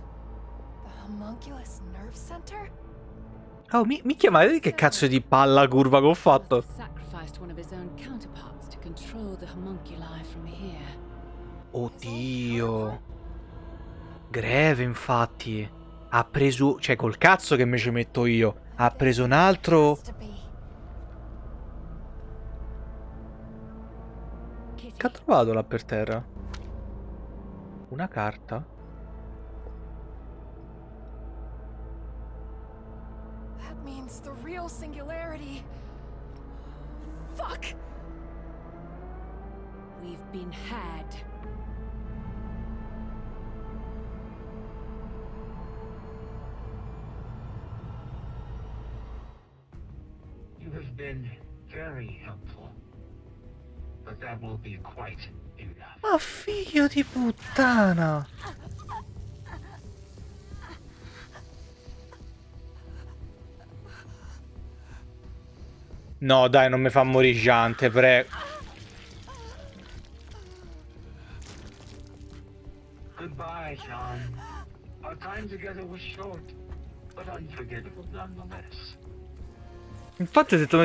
The homunculus nerve center? Oh, mi, mi chiamate che cazzo di palla curva che ho fatto? Oddio. Greve, infatti. Ha preso... Cioè, col cazzo che me ci metto io. Ha preso un altro... Che ha trovato là per terra? Una carta? That means the real singularity. Fuck! We've been had. You have been very helpful. Ma figlio di puttana! No, dai, non mi fa morire Giante, prego. Goodbye, John. Our time together was short, but unforgettable nonetheless. Infatti ho detto...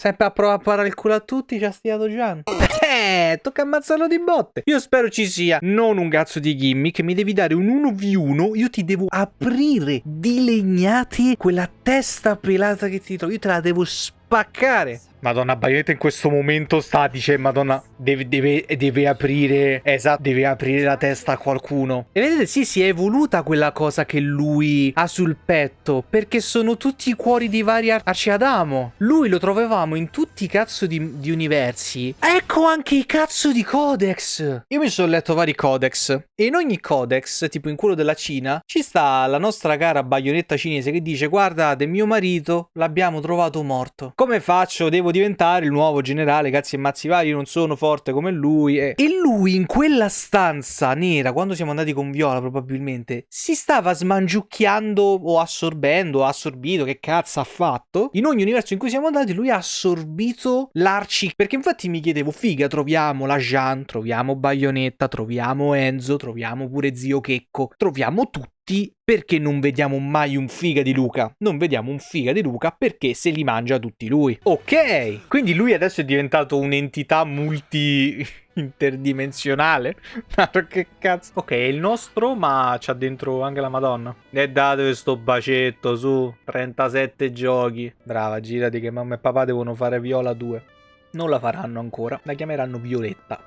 Sempre a provare a parare il culo a tutti, ci ha stiato Gian. Eh, tocca ammazzarlo di botte. Io spero ci sia non un cazzo di gimmick, mi devi dare un 1v1, io ti devo aprire di legnate quella testa pelata che ti trovo, io te la devo spaccare. Madonna, Bayonetta in questo momento sta, dice, Madonna, deve, deve, deve aprire, esatto, deve aprire la testa a qualcuno. E vedete, sì, si è evoluta quella cosa che lui ha sul petto, perché sono tutti i cuori di vari ar- arci Adamo. Lui lo trovavamo in tutti i cazzo di, di universi. Ecco anche i cazzo di codex. Io mi sono letto vari codex, e in ogni codex, tipo in quello della Cina, ci sta la nostra cara Bayonetta cinese che dice, guardate, mio marito l'abbiamo trovato morto. Come faccio? Devo diventare il nuovo generale, cazzi e mazzi vari, io non sono forte come lui. E... e lui in quella stanza nera, quando siamo andati con Viola probabilmente, si stava smangiucchiando o assorbendo, o assorbito, che cazzo ha fatto? In ogni universo in cui siamo andati lui ha assorbito l'arci, perché infatti mi chiedevo, figa, troviamo la Jean, troviamo Bayonetta, troviamo Enzo, troviamo pure Zio Checco, troviamo tutti perché non vediamo mai un figa di Luca? Non vediamo un figa di Luca perché se li mangia tutti lui. Ok, quindi lui adesso è diventato un'entità multi interdimensionale. Ma che cazzo? Ok, è il nostro, ma c'ha dentro anche la Madonna. E datevi sto bacetto su 37 giochi. Brava, girati che mamma e papà devono fare Viola 2. Non la faranno ancora, la chiameranno Violetta.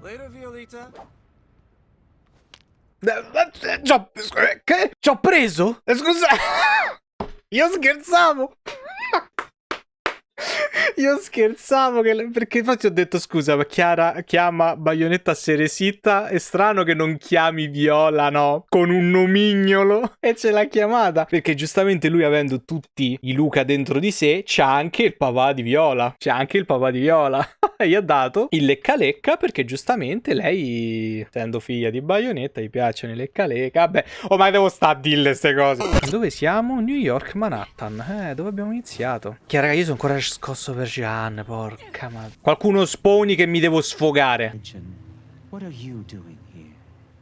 Later, Violeta. Eh, C'ho... Che? C'ho preso? Eh, Scusa. Io scherzavo. Io scherzavo che... perché infatti ho detto scusa, ma Chiara chiama Bayonetta Seresita, è strano che non chiami Viola, no? Con un nomignolo e ce l'ha chiamata. Perché giustamente lui avendo tutti i Luca dentro di sé, c'ha anche il papà di Viola. C'ha anche il papà di Viola. gli ha dato il lecca lecca perché giustamente lei, essendo figlia di Bayonetta, gli piacciono i lecca lecca. Vabbè, ormai devo sta a dire queste cose. Dove siamo? New York, Manhattan. Eh, dove abbiamo iniziato? Chiara, io sono ancora scosso per Gian, porca madre. Qualcuno sponi che mi devo sfogare. What are you doing here?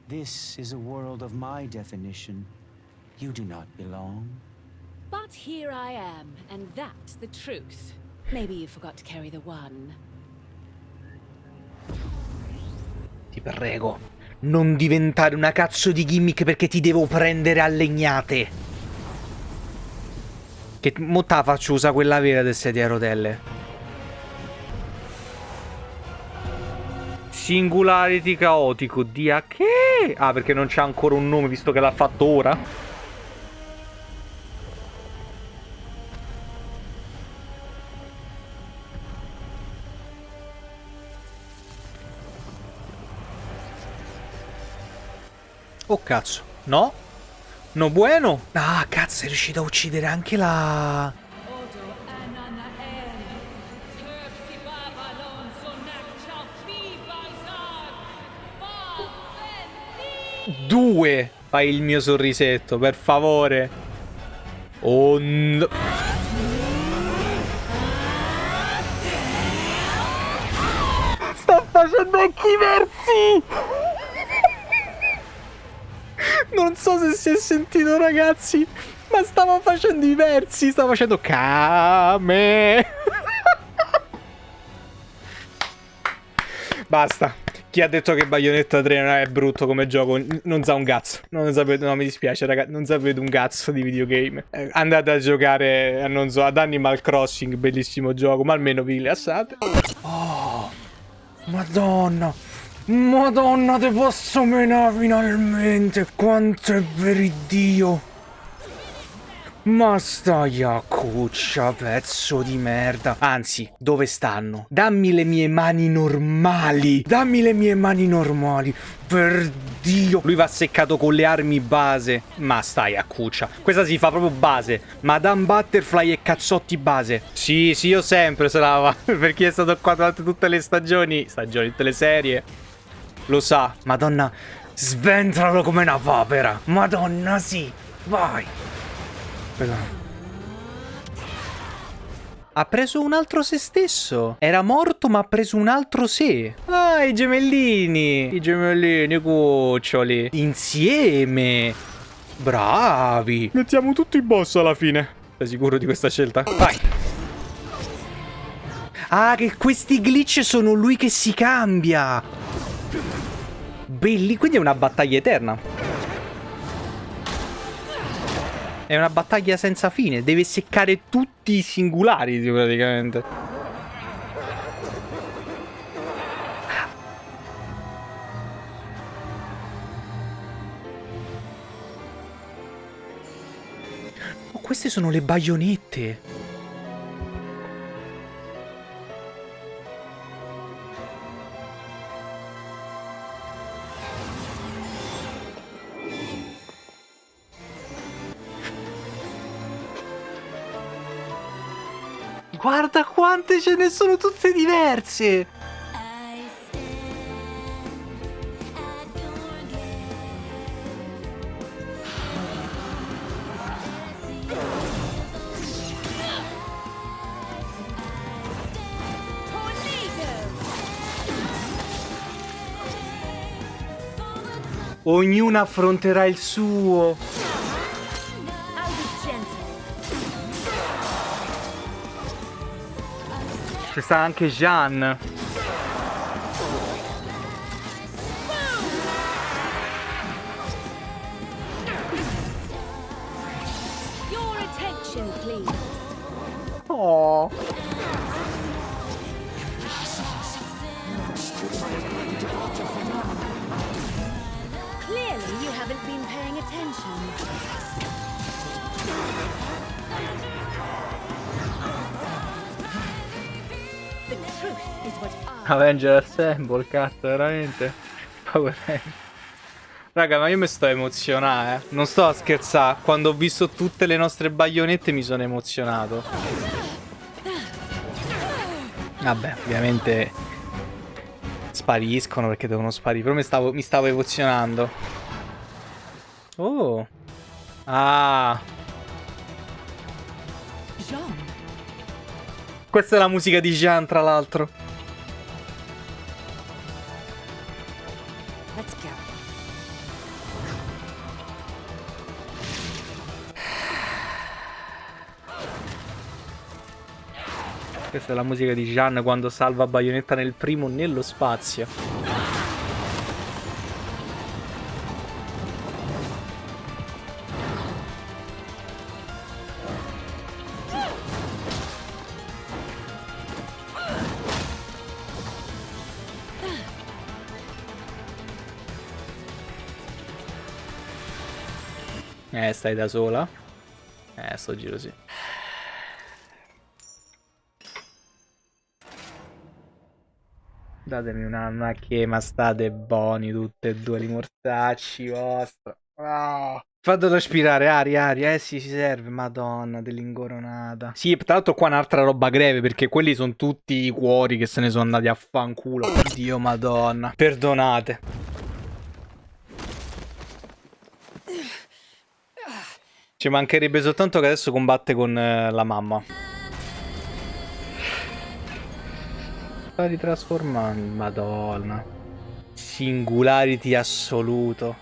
This is a world of my definition. You do not belong. But here I am, and that's the truth. Maybe you forgot to carry the one. Ti prego, non diventare una cazzo di gimmick perché ti devo prendere a legnate. Che mo te la faccio usare quella vera del sedia a rotelle. Singularity caotico di a che? Ah, perché non c'ha ancora un nome visto che l'ha fatto ora? Oh cazzo, no? No bueno? Ah, cazzo, è riuscito a uccidere anche la... Due! Fai il mio sorrisetto, per favore. Oh no. Sta facendo anche i versi! Non so se si è sentito ragazzi, ma stava facendo i versi, stava facendo Kame. Basta. Chi ha detto che Bayonetta 3 è brutto come gioco non sa un cazzo. Non sapete, no, mi dispiace, ragazzi. Non sapete un cazzo di videogame. Eh, andate a giocare, eh, non so, ad Animal Crossing, bellissimo gioco, ma almeno vi rilassate. Oh, madonna. Madonna, te posso menare finalmente. Quanto è veridio. Ma stai a cuccia, pezzo di merda. Anzi, dove stanno? Dammi le mie mani normali. Dammi le mie mani normali. Per Dio. Lui va seccato con le armi base. Ma stai a cuccia. Questa si fa proprio base. Madame Butterfly e cazzotti base. Sì, sì, io sempre se lava. per chi è stato qua durante tutte le stagioni. Stagioni, tutte le serie. Lo sa. Madonna, sventralo come una papera. Madonna, sì. Vai. Aspetta. Ha preso un altro se stesso. Era morto ma ha preso un altro sé. Ah, i gemellini. I gemellini cuccioli. Insieme. Bravi. Mettiamo tutti i boss alla fine. Sei sicuro di questa scelta? Vai. Ah, che questi glitch sono lui che si cambia. Belli, quindi è una battaglia eterna. È una battaglia senza fine. Deve seccare tutti i singolari, praticamente. Oh, queste sono le baionette. Guarda quante ce ne sono tutte diverse! Ognuno affronterà il suo. C'è sta anche Jean. I Avenger Assemble, cazzo, veramente. Power Ranger. Raga, ma io mi sto emozionando, eh. Non sto a scherzare. Quando ho visto tutte le nostre baionette mi sono emozionato. Vabbè, ovviamente spariscono perché devono sparire. Però mi stavo, mi stavo emozionando. Oh. Ah. Questa è la musica di Jean, tra l'altro. Questa è la musica di Jean quando salva Bayonetta nel primo nello spazio. Eh, stai da sola? Eh, sto giro sì. Datemi una, una che ma state buoni tutte e due i mortacci vostri. Ah. Fatelo aspirare, aria, aria, eh sì, si serve, madonna, dell'ingoronata. Sì, tra l'altro qua un'altra roba greve, perché quelli sono tutti i cuori che se ne sono andati a fanculo. Dio, madonna. Perdonate. Ci mancherebbe soltanto che adesso combatte con eh, la mamma. Sta ritrasformando, madonna. Singularity assoluto.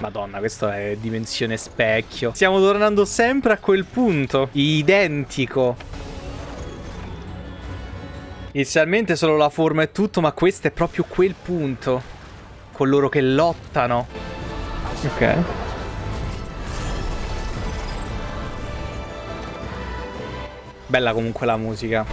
Madonna, questo è dimensione specchio. Stiamo tornando sempre a quel punto. Identico. Inizialmente solo la forma e tutto, ma questo è proprio quel punto. Con loro che lottano. Ok. Bella comunque la musica.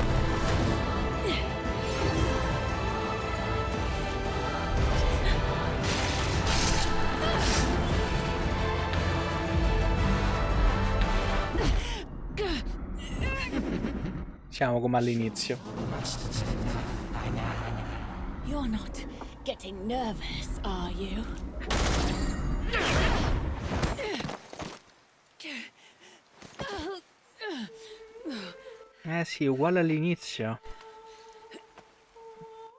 Siamo come all'inizio. You're not getting nervous, are you? Eh sì, uguale all'inizio.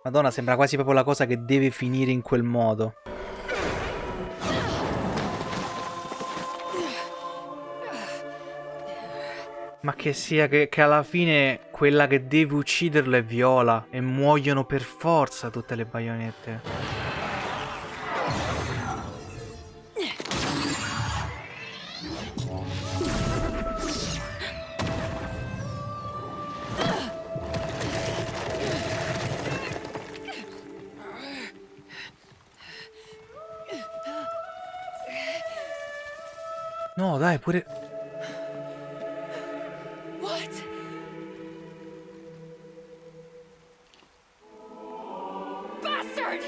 Madonna, sembra quasi proprio la cosa che deve finire in quel modo. Ma che sia che, che alla fine quella che deve ucciderlo è Viola e muoiono per forza tutte le baionette. No, dai, pure... What? Bastard!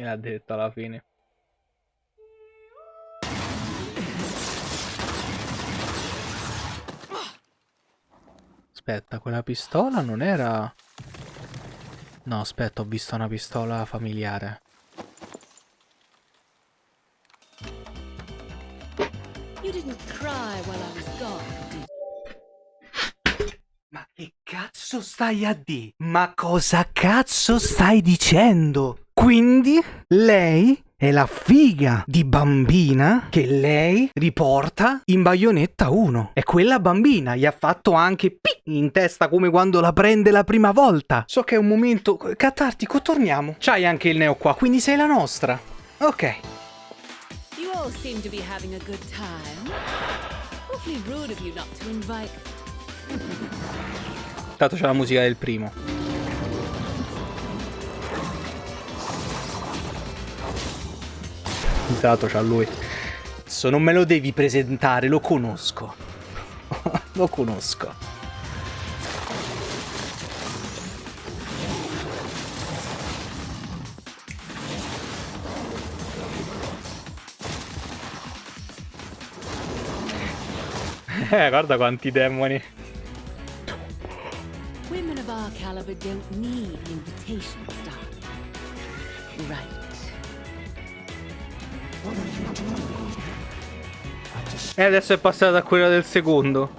Chi l'ha detto alla fine? Aspetta, quella pistola non era... No, aspetta, ho visto una pistola familiare. Ma che cazzo stai a dire? Ma cosa cazzo stai dicendo? Quindi lei è la figa di bambina che lei riporta in Bayonetta 1. E quella bambina gli ha fatto anche pi in testa come quando la prende la prima volta. So che è un momento catartico, torniamo. C'hai anche il neo qua, quindi sei la nostra. Ok. You all seem to be having a good time. Awfully rude of you not to invite. Tanto c'è la musica del primo. Intanto c'ha lui. Adesso non me lo devi presentare, lo conosco. lo conosco. Eh, guarda quanti demoni. Women of our caliber don't need invitations, darling. Right. E adesso è passata a quella del secondo.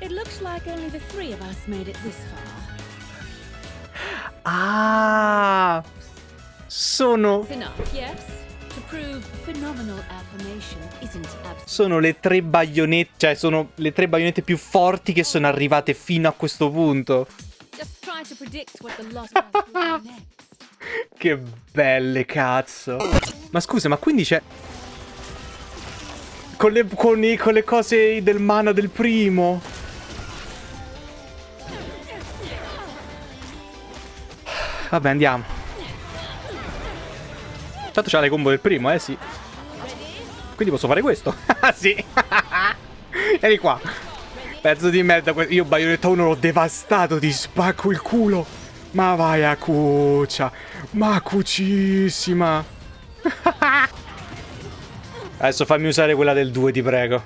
It looks like only the three of us made it this far. Ah! Sono, sono le tre baionette, cioè sono le tre baionette più forti che sono arrivate fino a questo punto. Che belle, cazzo. Ma scusa, ma quindi c'è... Con le, con, i- con le cose del mana del primo. Vabbè, andiamo. Tanto c'ha le combo del primo, eh sì. Quindi posso fare questo? Ah sì. Vieni qua. Pezzo di merda. Io Bayonetta 1 l'ho devastato. Ti spacco il culo. Ma vai a cuccia. Ma cucissima. Adesso fammi usare quella del 2, ti prego.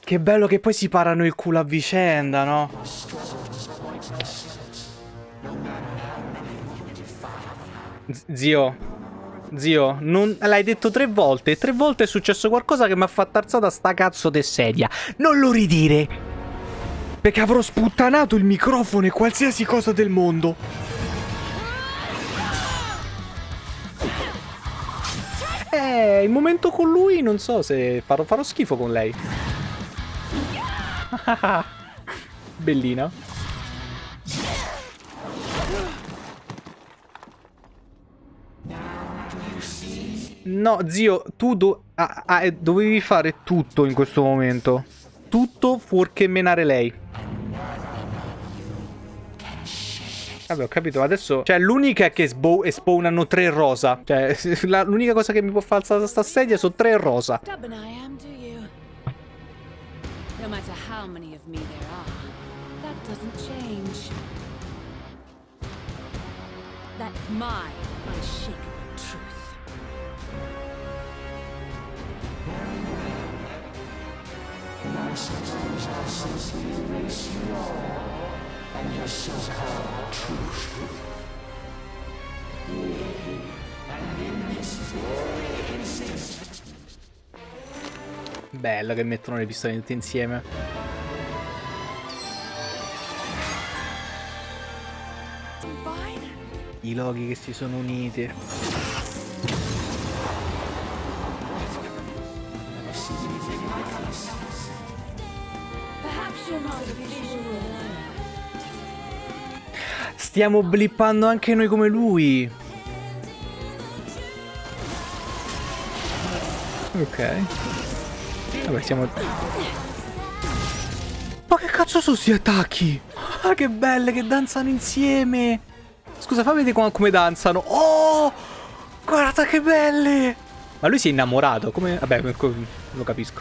Che bello che poi si parano il culo a vicenda, no? Z- zio. Zio, non... l'hai detto tre volte. Tre volte è successo qualcosa che mi ha fatto alzata sta cazzo de sedia. Non lo ridire. Perché avrò sputtanato il microfono e qualsiasi cosa del mondo. Eh, il momento con lui non so se farò, farò schifo con lei. Bellina. No, zio, tu do- ah, ah, dovevi fare tutto in questo momento. Tutto fuorché menare lei. Vabbè, ho capito. Adesso. Cioè, l'unica è che spawnano tre rosa. Cioè, l'unica cosa che mi può far alzare sta sedia sono tre rosa. Stubborn I am, do Bello che mettono le pistole tutte insieme. I loghi che si sono uniti. Stiamo blippando anche noi come lui. Ok. Vabbè, siamo... Ma che cazzo sono sti attacchi? Ah, che belle che danzano insieme. Scusa, fammi vedere com- come danzano. Oh! Guarda che belle! Ma lui si è innamorato, come... Vabbè, lo capisco.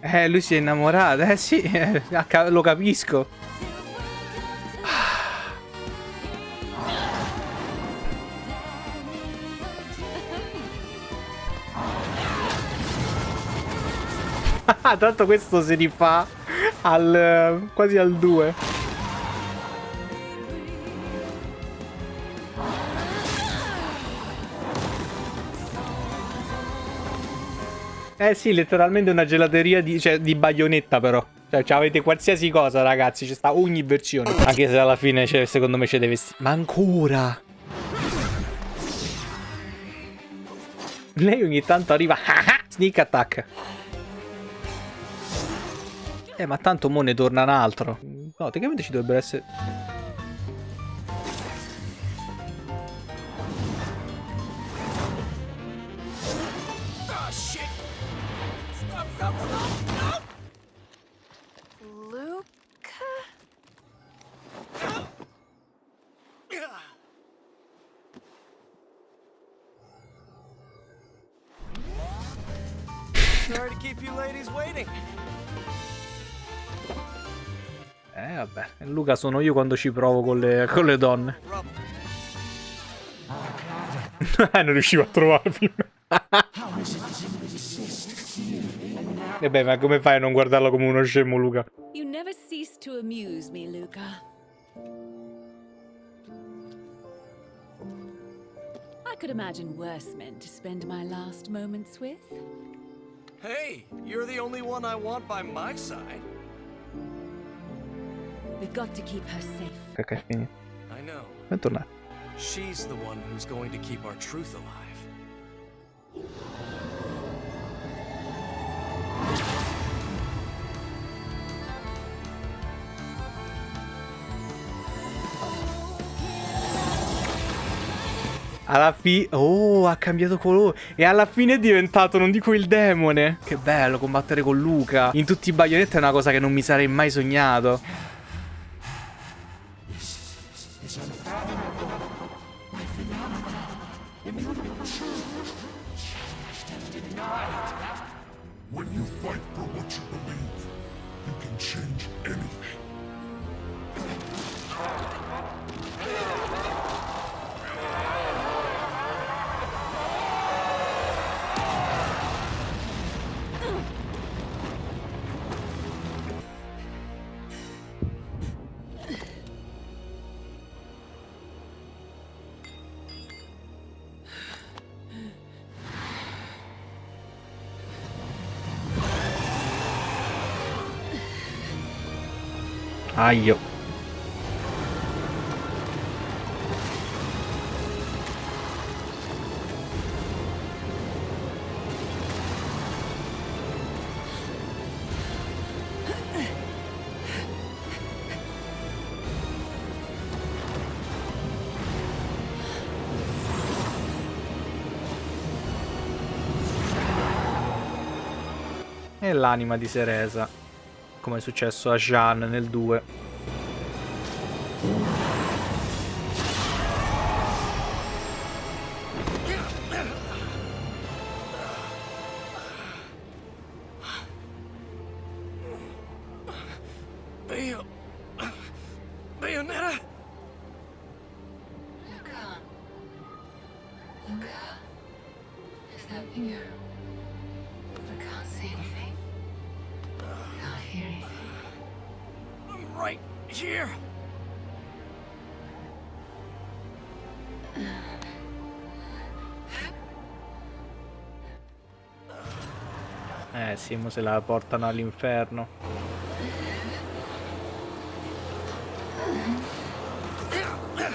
Eh, lui si è innamorato, eh sì, lo capisco. Tanto questo si rifà al quasi al 2. Eh sì, letteralmente una gelateria di, cioè, di baionetta però. Cioè, cioè, avete qualsiasi cosa, ragazzi. Ci sta ogni versione. Anche se alla fine, cioè, secondo me, c'è dei vestiti. Ma ancora! Lei ogni tanto arriva. Sneak attack. Eh, ma tanto mo ne torna un altro. No, tecnicamente ci dovrebbero essere... Sorry to keep you ladies waiting. Eh, vabbè. Luca sono io quando ci provo con le, con le donne. Eh, non riuscivo a trovarmi. E beh, ma come fai a non guardarlo come uno scemo, Luca? You never cease to amuse me, Luca. I could imagine worse men to spend my last moments with. Hey, you're the only one I want by my side. We've got to keep her safe. Ok, è finito. I know. Bentornato. She's the one who's going to keep our truth alive. Alla fine... Oh, ha cambiato colore. E alla fine è diventato, non dico il demone. Che bello combattere con Luca. In tutti i baionetti è una cosa che non mi sarei mai sognato. Aio. E l'anima di Seresa, come è successo a Jean nel 2. Se la portano all'inferno. Eh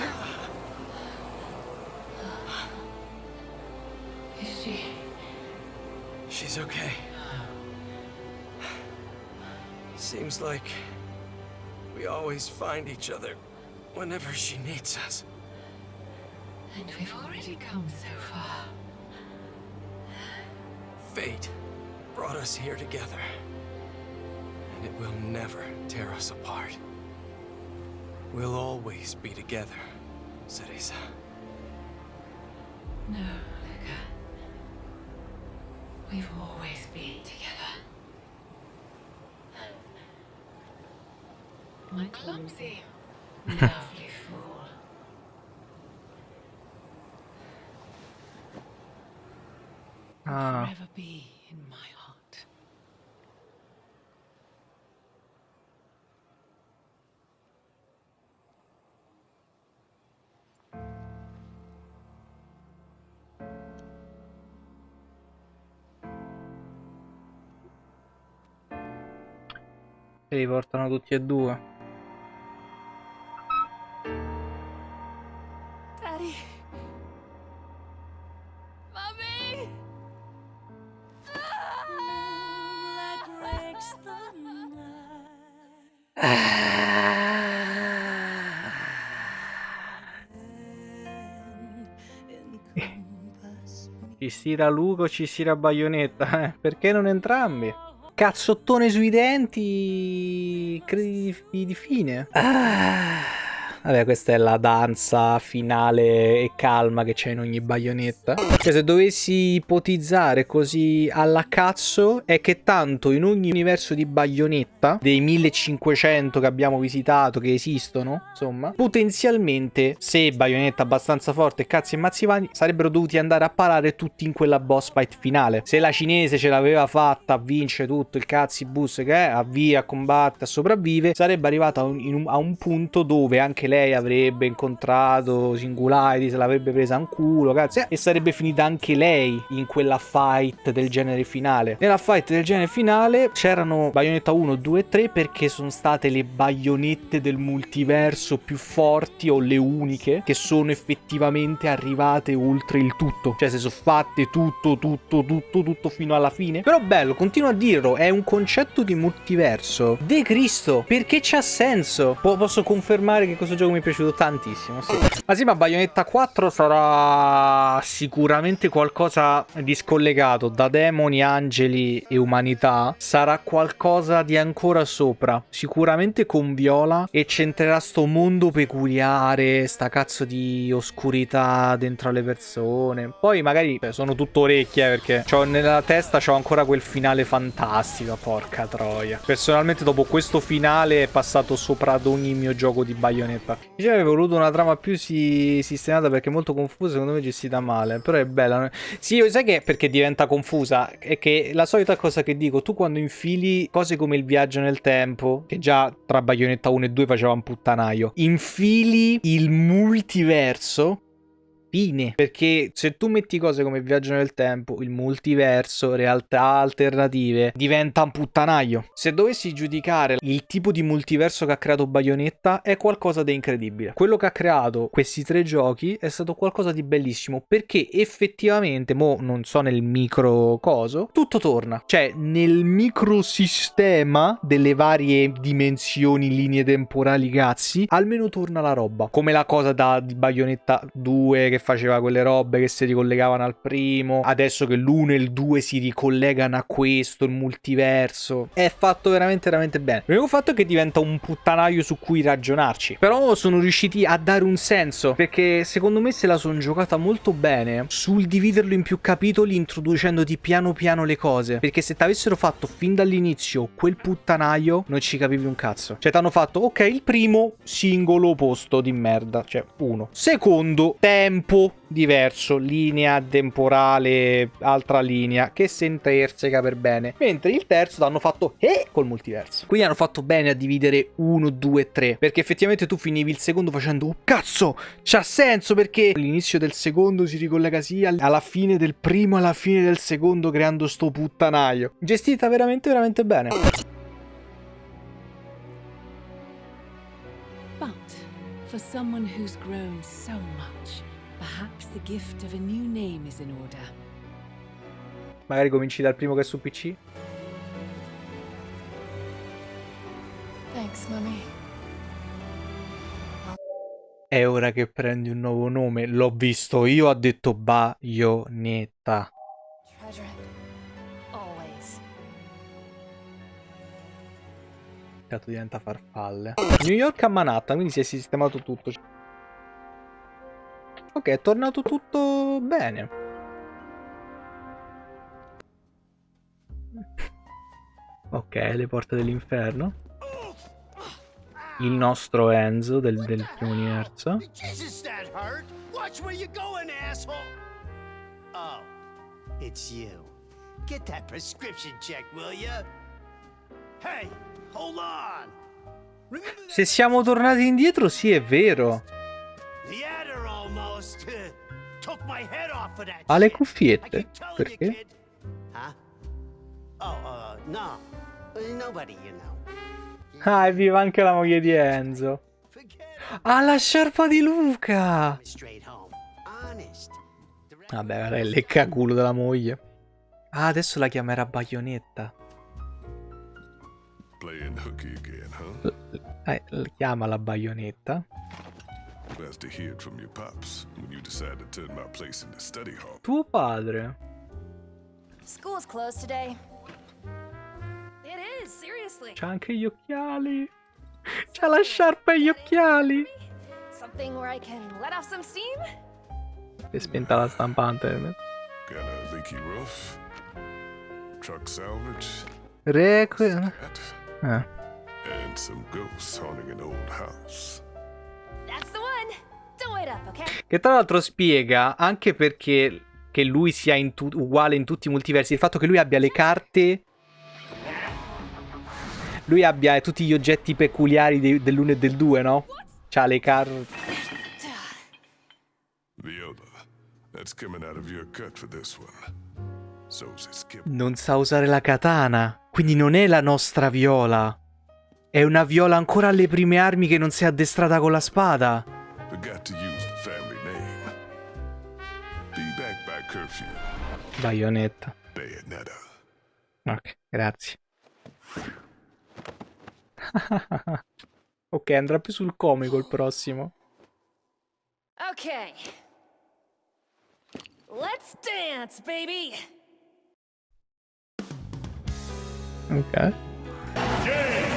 Is she? She's okay. Seems like we always find each other whenever she needs us. And we've already come so far. Fate brought us here together. And it will never tear us apart. We'll always be together, Cereza. No, Luca. We've always been together. My clumsy, lovely fool. Will Ah. forever be in my heart. E li portano tutti e due. Daddy. Mommy. Ci stira Luco, ci stira Baionetta. eh, Perché non entrambi? Cazzottone sui denti. Credi di, fine. Ah. Vabbè, questa è la danza finale e calma che c'è in ogni baionetta. Cioè, se dovessi ipotizzare così alla cazzo, è che tanto in ogni universo di baionetta, dei 1500 che abbiamo visitato, che esistono, insomma, potenzialmente, se baionetta abbastanza forte e cazzi e mazzivani, sarebbero dovuti andare a parare tutti in quella boss fight finale. Se la cinese ce l'aveva fatta a vincere tutto il cazzi bus che è, avvia, combatte, sopravvive, sarebbe arrivata a un, un- a un punto dove anche lei avrebbe incontrato Singularity, se l'avrebbe presa in culo, cazzo, e sarebbe finita anche lei in quella fight del genere finale. Nella fight del genere finale c'erano Bayonetta 1, 2 e 3 perché sono state le baionette del multiverso più forti o le uniche che sono effettivamente arrivate oltre il tutto. Cioè se sono fatte tutto, tutto, tutto, tutto fino alla fine. Però bello, continuo a dirlo, è un concetto di multiverso. De Cristo, perché c'ha senso? Po- posso confermare che questo gioco mi è piaciuto tantissimo, sì. Ma sì, ma Bayonetta 4 sarà sicuramente qualcosa di scollegato da demoni, angeli e umanità. Sarà qualcosa di ancora sopra. Sicuramente con Viola e centrerà sto mondo peculiare, sta cazzo di oscurità dentro alle persone. Poi magari beh, sono tutto orecchie eh, perché c'ho nella testa c'ho ancora quel finale fantastico, porca troia. Personalmente dopo questo finale è passato sopra ad ogni mio gioco di Bayonetta. Io avevo voluto una trama più si- sistemata perché è molto confusa, secondo me gestita male, però è bella. Sì, sai che perché diventa confusa? È che la solita cosa che dico, tu quando infili cose come il viaggio nel tempo, che già tra Bayonetta 1 e 2 faceva un puttanaio, infili il multiverso Fine. Perché se tu metti cose come viaggio nel tempo, il multiverso, realtà alternative, diventa un puttanaio. Se dovessi giudicare il tipo di multiverso che ha creato Bayonetta, è qualcosa di incredibile. Quello che ha creato questi tre giochi è stato qualcosa di bellissimo. Perché effettivamente, mo non so nel micro coso, tutto torna. Cioè, nel microsistema delle varie dimensioni, linee temporali, cazzi, almeno torna la roba. Come la cosa da Bayonetta 2 che faceva quelle robe che si ricollegavano al primo. Adesso che l'1 e il 2 si ricollegano a questo, il multiverso. È fatto veramente, veramente bene. L'unico fatto è che diventa un puttanaio su cui ragionarci. Però sono riusciti a dare un senso. Perché secondo me se la sono giocata molto bene sul dividerlo in più capitoli, introducendoti piano piano le cose. Perché se ti avessero fatto fin dall'inizio quel puttanaio, non ci capivi un cazzo. Cioè, ti hanno fatto, ok, il primo singolo posto di merda. Cioè, uno. Secondo, tempo diverso, linea temporale, altra linea, che si interseca per bene. Mentre il terzo l'hanno fatto eh col multiverso. Quindi hanno fatto bene a dividere 1, 2, 3. Perché effettivamente tu finivi il secondo facendo, oh cazzo, c'ha senso perché l'inizio del secondo si ricollega sia alla fine del primo, alla fine del secondo, creando sto puttanaio. Gestita veramente, veramente bene. But for someone who's grown so much, Magari cominci dal primo che è su PC. Thanks. È ora che prendi un nuovo nome. L'ho visto io, ha detto Bayonetta. Treasure it. Always. Dato diventa farfalle. New York a Manhattan, quindi si è sistemato tutto. Ok, è tornato tutto bene. Ok, le porte dell'inferno. Il nostro Enzo del, del primo universo. Watch where you're going, asshole. Oh, it's you. Get that prescription checked, will ya? Hey, hold on. Se siamo tornati indietro, sì, è vero. Ha le cuffiette. Perché? Oh, uh, no. Uh. Ah, è viva anche la moglie di Enzo. Forget Ah, la sciarpa di Luca! Vabbè, guarda il leccaculo della moglie. Ah, adesso la chiamerà huh? Eh, l- chiamala Bayonetta. Glad to hear it from your pops when you decide to turn my place into study hall. Tuo padre. School's closed today. It is, seriously. C'ha anche gli occhiali. C'ha la sciarpa e gli occhiali. Something where I can let off some steam? È spenta la stampante. Got a leaky roof, truck salvage, Requiem. Eh. and some ghosts haunting an old house. Che tra l'altro spiega anche perché che lui sia in uguale in tutti i multiversi. Il fatto che lui abbia le carte. Lui abbia tutti gli oggetti peculiari dei- dell'1 e del 2, no? C'ha le carte. Non sa usare la katana. Quindi non è la nostra viola. È una viola ancora alle prime armi che non si è addestrata con la spada. Forgot to use the family name. Be back by curfew. Bayonetta. Bayonetta. Ok, grazie. ok, andrà più sul comico il prossimo. Okay. Let's dance, baby. Ok. Game